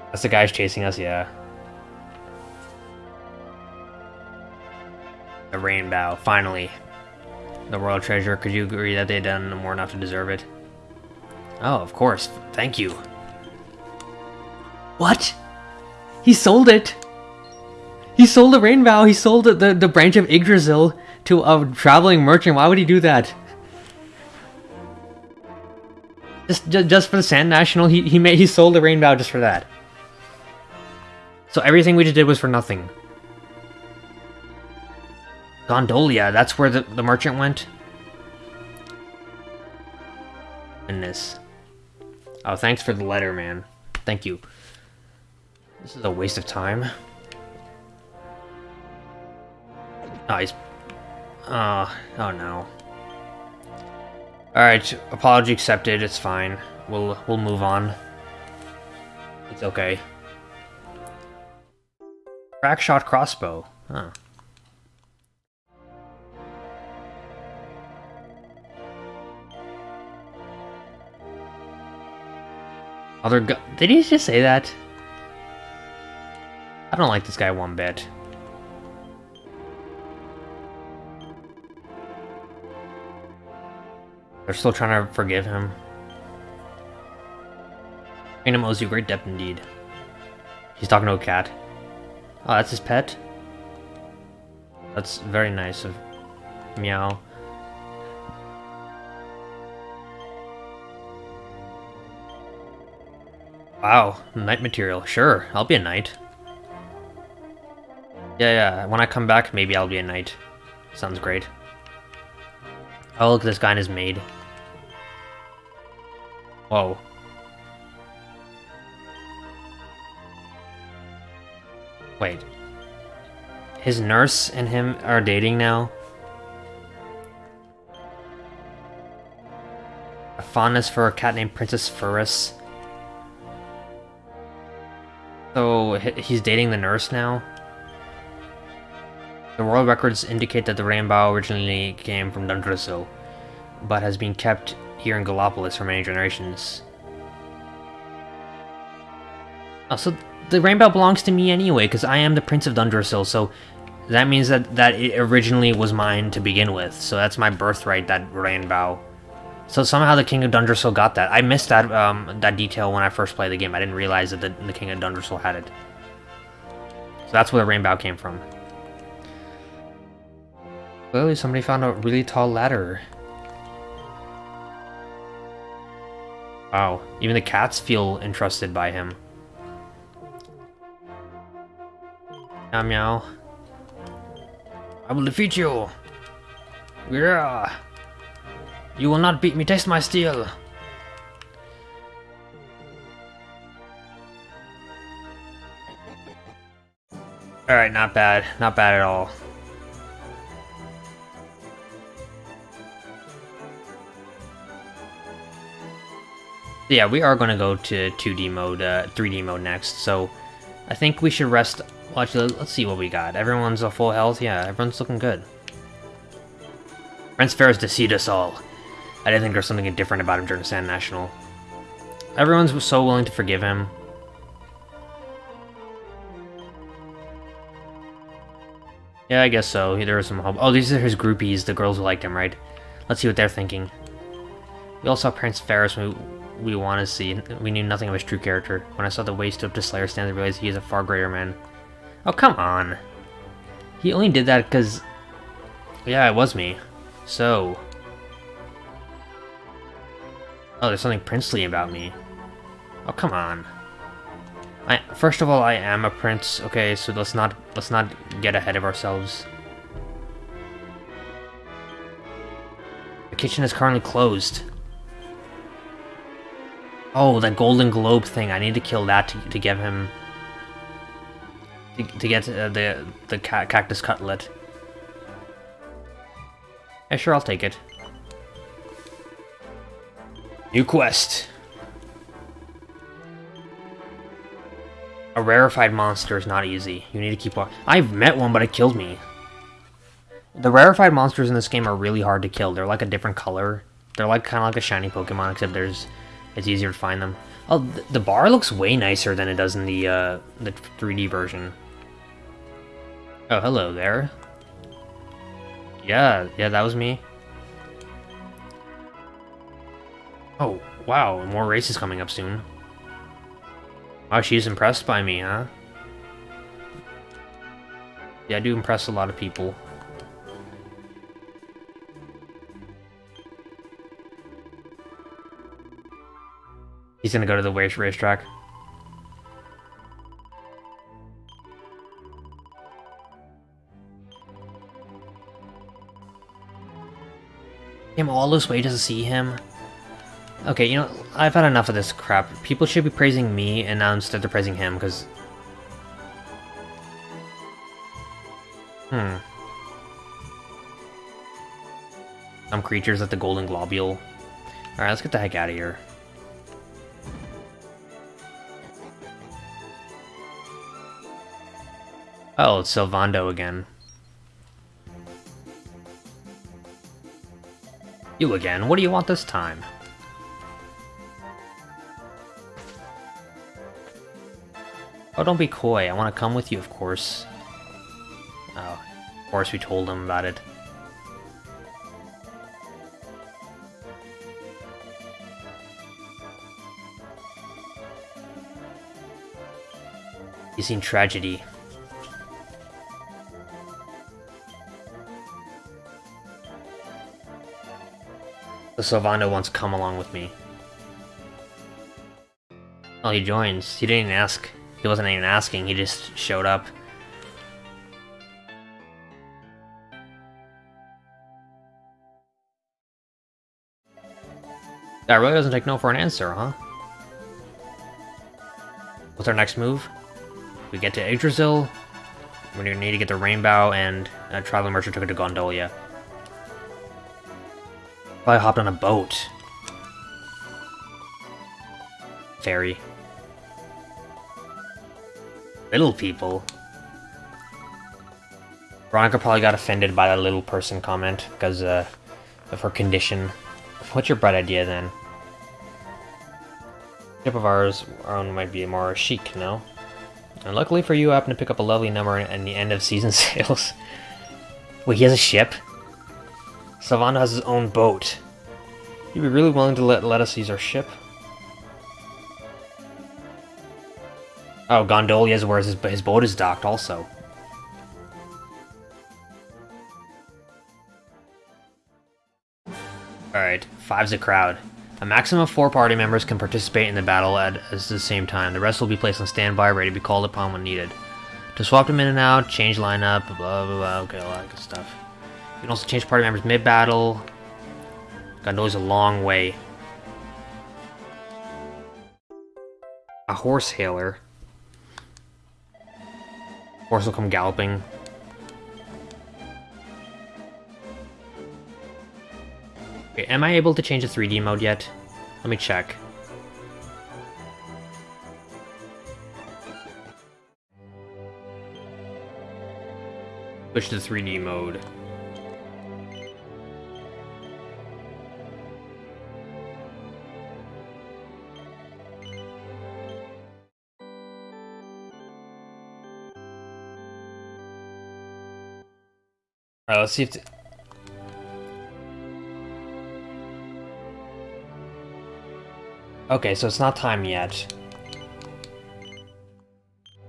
That's the guys chasing us, yeah. The rainbow, finally. The royal treasure, could you agree that they've done more enough to deserve it? Oh, of course. Thank you. What? He sold it! He sold the rainbow, he sold the, the, the branch of Yggdrasil to a traveling merchant. Why would he do that? Just, just, just for the Sand National, he, he made he sold the rainbow just for that. So everything we just did was for nothing. Gondolia, that's where the, the merchant went? Goodness. Oh, thanks for the letter, man. Thank you. This is a waste of time. Oh, he's... Oh, oh no. Alright, apology accepted, it's fine. We'll we'll move on. It's okay. Crack shot crossbow. Huh. Other gu- Did he just say that? I don't like this guy one bit. They're still trying to forgive him. Kingdom owes you great debt indeed. He's talking to a cat. Oh, that's his pet? That's very nice of Meow. Wow, knight material. Sure, I'll be a knight. Yeah, yeah, when I come back, maybe I'll be a knight. Sounds great. Oh, look, this guy in his maid. Whoa. Wait. His nurse and him are dating now? A fondness for a cat named Princess Furus. So, he's dating the nurse now? The world records indicate that the rainbow originally came from Dundrasil, but has been kept here in Gallopolis for many generations. Oh, so the rainbow belongs to me anyway, because I am the Prince of Dundrasil, so that means that, that it originally was mine to begin with, so that's my birthright, that rainbow. So somehow the King of Dundrasil got that. I missed that um, that detail when I first played the game. I didn't realize that the, the King of Dundrasil had it. So that's where the rainbow came from. Clearly somebody found a really tall ladder. Wow, even the cats feel entrusted by him. Meow meow. I will defeat you! Yeah! You will not beat me, taste my steel! Alright, not bad. Not bad at all. Yeah, we are going to go to 2D mode, uh, 3D mode next, so I think we should rest. Well, actually, let's see what we got. Everyone's a full health? Yeah, everyone's looking good. Prince Faris deceived us all. I didn't think there was something different about him during Sand National. Everyone's so willing to forgive him. Yeah, I guess so. There was some hope. Oh, these are his groupies, the girls who liked him, right? Let's see what they're thinking. We all saw Prince Faris we, we want to see. We knew nothing of his true character. When I saw the way he stood up to Slayer stand, I realized he is a far greater man. Oh, come on. He only did that because... Yeah, it was me. So... Oh, there's something princely about me. Oh, come on. I, first of all, I am a prince. Okay, so let's not let's not get ahead of ourselves. The kitchen is currently closed. Oh, that golden globe thing. I need to kill that to, to give him... To, to get uh, the, the ca cactus cutlet. Yeah, sure, I'll take it. New quest. A rarefied monster is not easy. You need to keep on. I've met one, but it killed me. The rarefied monsters in this game are really hard to kill. They're like a different color. They're like kind of like a shiny Pokemon, except there's it's easier to find them. Oh, th the bar looks way nicer than it does in the uh, the 3D version. Oh, hello there. Yeah, yeah, that was me. Oh, wow, more races coming up soon. Wow, she's impressed by me, huh? Yeah, I do impress a lot of people. He's gonna go to the race racetrack. Came all this way just to see him? Okay, you know, I've had enough of this crap. People should be praising me, and now instead they're praising him, because... Hmm. Some creatures at the Golden Globule. Alright, let's get the heck out of here. Oh, it's Sylvando again. You again, what do you want this time? Oh, don't be coy, I want to come with you, of course. Oh, of course we told him about it. He's seen tragedy. Sylvando wants to come along with me. Oh, he joins. He didn't ask. He wasn't even asking, he just showed up. That really doesn't take no for an answer, huh? What's our next move? We get to Yggdrasil. We're gonna need to get the Rainbow and uh, Traveling Merchant took it to Gondolia. Probably hopped on a boat. Ferry. Little people. Veronica probably got offended by that little person comment because uh, of her condition. What's your bright idea then? Ship of ours, our own might be more chic, no? And luckily for you, I happen to pick up a lovely number in the end of season sales. Wait, he has a ship? Sylvando has his own boat. You'd be really willing to let, let us use our ship? Oh, Gondolia is where his, his boat is docked also. Alright, five's a crowd. A maximum of four party members can participate in the battle at, at the same time. The rest will be placed on standby, ready to be called upon when needed. To swap them in and out, change lineup, blah blah blah, okay, a lot of good stuff. You can also change party members mid-battle. God knows a long way. A horse hailer. Horse will come galloping. Okay, am I able to change the 3D mode yet? Let me check. Switch to 3D mode. Alright, let's see if... Okay, so it's not time yet.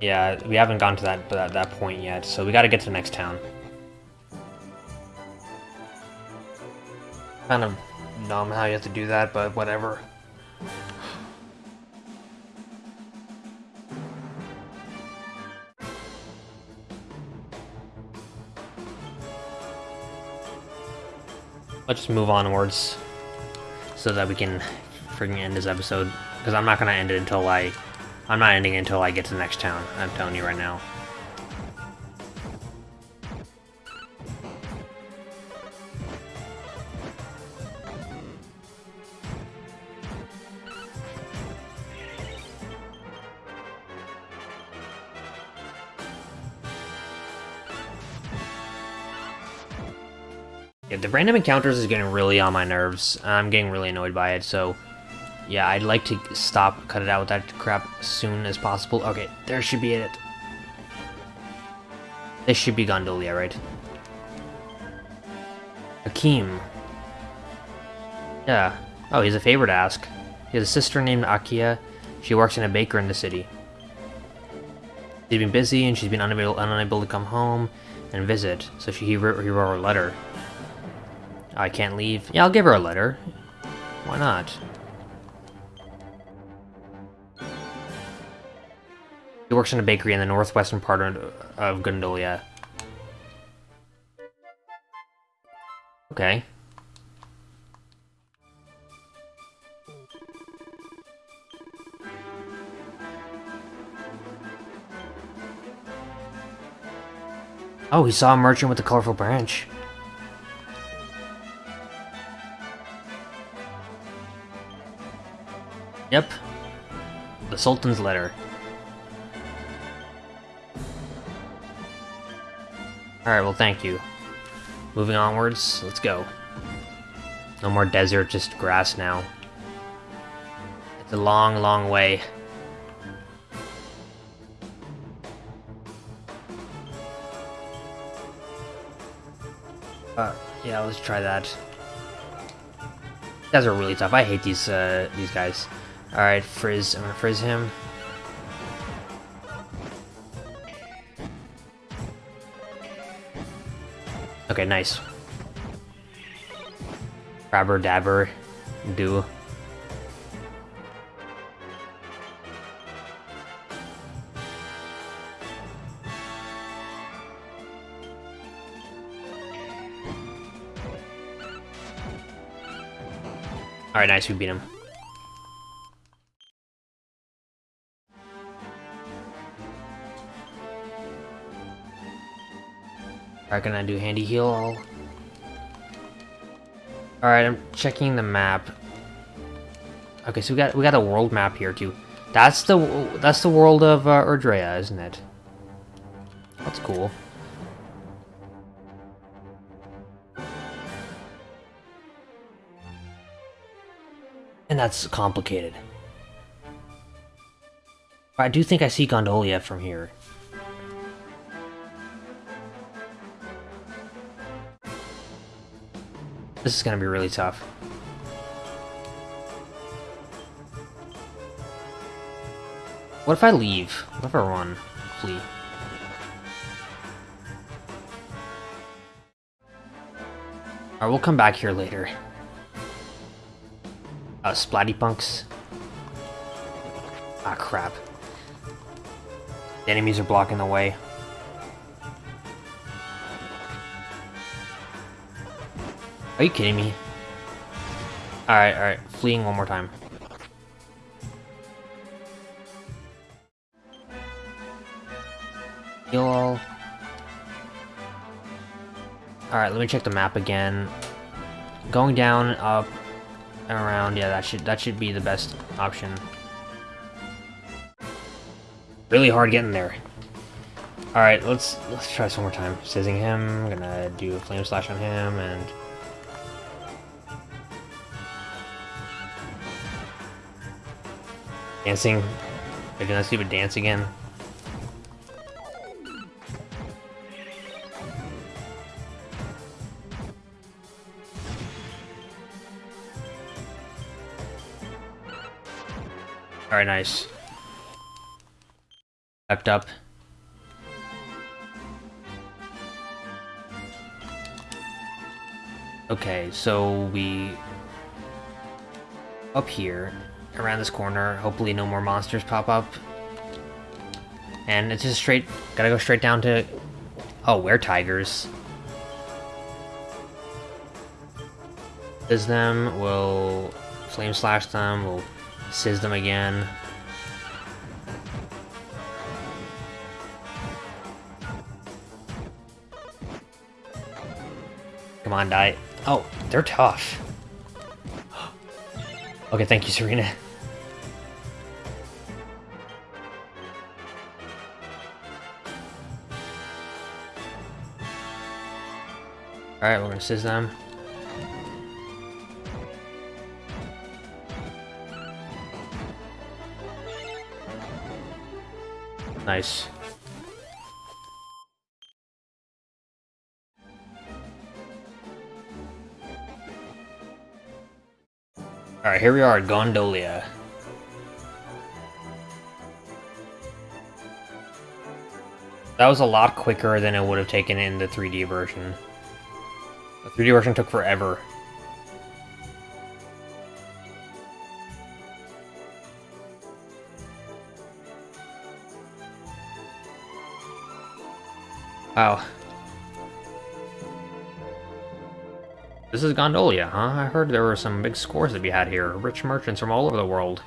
Yeah, we haven't gone to that that, that point yet, so we gotta get to the next town. Kind of dumb how you have to do that, but whatever. Let's just move onwards so that we can freaking end this episode. Because I'm not going to end it until I... I'm not ending it until I get to the next town. I'm telling you right now. Yeah, the random encounters is getting really on my nerves. I'm getting really annoyed by it, so... Yeah, I'd like to stop, cut it out with that crap as soon as possible. Okay, there should be it. This should be Gondolia, right? Akeem. Yeah. Oh, he's a favor to ask. He has a sister named Akia. She works in a baker in the city. She's been busy and she's been unable, unable to come home and visit, so she, he, wrote, he wrote a letter. I can't leave. Yeah, I'll give her a letter. Why not? He works in a bakery in the northwestern part of Gondolia. Okay. Oh, he saw a merchant with a colorful branch. Yep. The Sultan's letter. Alright, well thank you. Moving onwards, let's go. No more desert, just grass now. It's a long, long way. Uh, yeah, let's try that. These guys are really tough. I hate these, uh, these guys. Alright, Frizz. I'm gonna Frizz him. Okay, nice. Grabber, dabber, do. Alright, nice, we beat him. Alright, can I do handy heal? Alright, I'm checking the map. Okay, so we got we got a world map here too. That's the that's the world of uh, Erdrea, isn't it? That's cool. And that's complicated. I do think I see Gondolia from here. This is gonna be really tough. What if I leave? What if I run? Flee? Alright, we'll come back here later. Uh, Splatty Punks. Ah, crap. The enemies are blocking the way. Are you kidding me? Alright, alright. Fleeing one more time. Heal all. Alright, let me check the map again. Going down, up, and around, yeah, that should that should be the best option. Really hard getting there. Alright, let's let's try this one more time. Sizzing him, I'm gonna do a flame slash on him and Dancing. Maybe let's see what dance again. Alright, nice. Backed up. Okay, so we... Up here, around this corner, hopefully no more monsters pop up. And it's just straight... Gotta go straight down to... Oh, we're tigers. Is them, we'll flame slash them, we'll Sizz them again. Come on, die. Oh, they're tough. Okay, thank you, Serena. Alright, we're gonna sizz them. Um, nice. Alright, here we are at Gondolia. That was a lot quicker than it would have taken in the 3D version. The 3D version took forever. Wow. This is Gondolia, huh? I heard there were some big scores to be had here. Rich merchants from all over the world.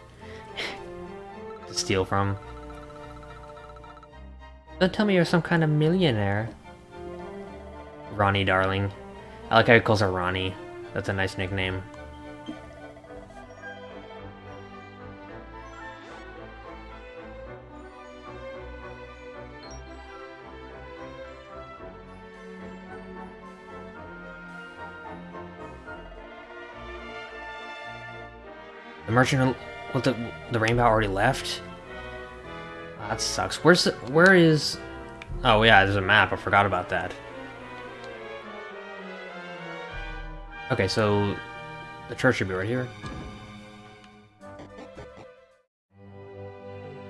to steal from. Don't tell me you're some kind of millionaire. Ronnie, darling. I like how he calls her Ronnie. That's a nice nickname. Merchant, what the the rainbow already left. Oh, that sucks. Where's the, where is? Oh yeah, there's a map. I forgot about that. Okay, so the church should be right here.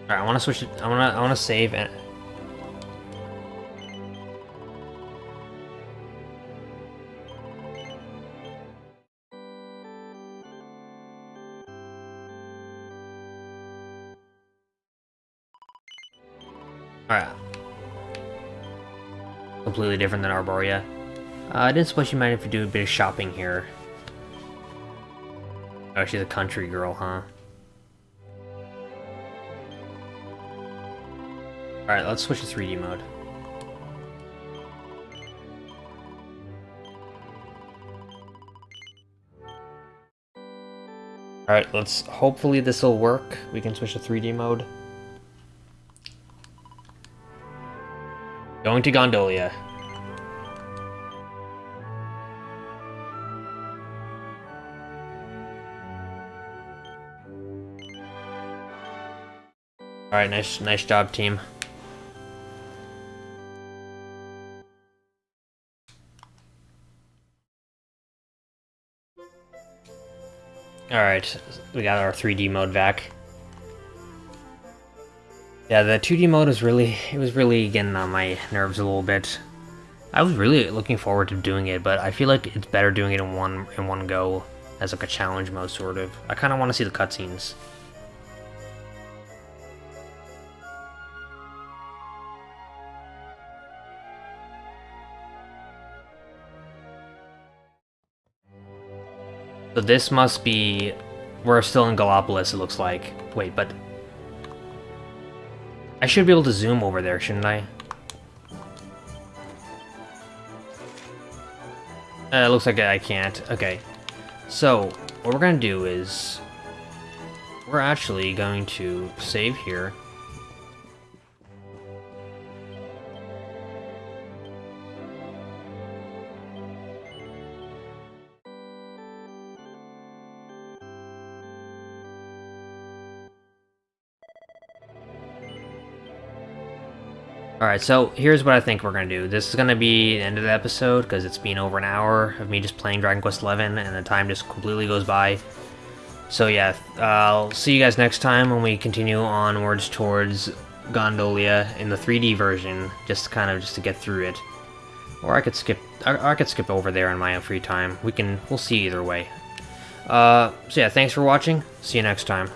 All right, I want to switch. It, I want to. I want to save and Completely different than Arboria. Uh, I didn't suppose you mind if we do a bit of shopping here. Oh, she's a country girl, huh? Alright, let's switch to 3D mode. Alright, let's... Hopefully this will work. We can switch to 3D mode. Going to Gondolia. Alright, nice, nice job, team. Alright, we got our 3D mode back. Yeah, the 2D mode was really, it was really getting on my nerves a little bit. I was really looking forward to doing it, but I feel like it's better doing it in one in one go as like a challenge mode, sort of. I kind of want to see the cutscenes. So this must be... We're still in Gallopolis, it looks like. Wait, but... I should be able to zoom over there, shouldn't I? Uh, it looks like I can't. Okay. So, what we're to do is... We're actually going to save here. Alright, so here's what I think we're going to do. This is going to be the end of the episode, because it's been over an hour of me just playing Dragon Quest XI, and the time just completely goes by. So yeah, I'll see you guys next time when we continue onwards towards Gondolia in the 3D version, just kind of just to get through it. Or I could skip, I, I could skip over there in my free time. We can, we'll see either way. Uh, so yeah, thanks for watching. See you next time.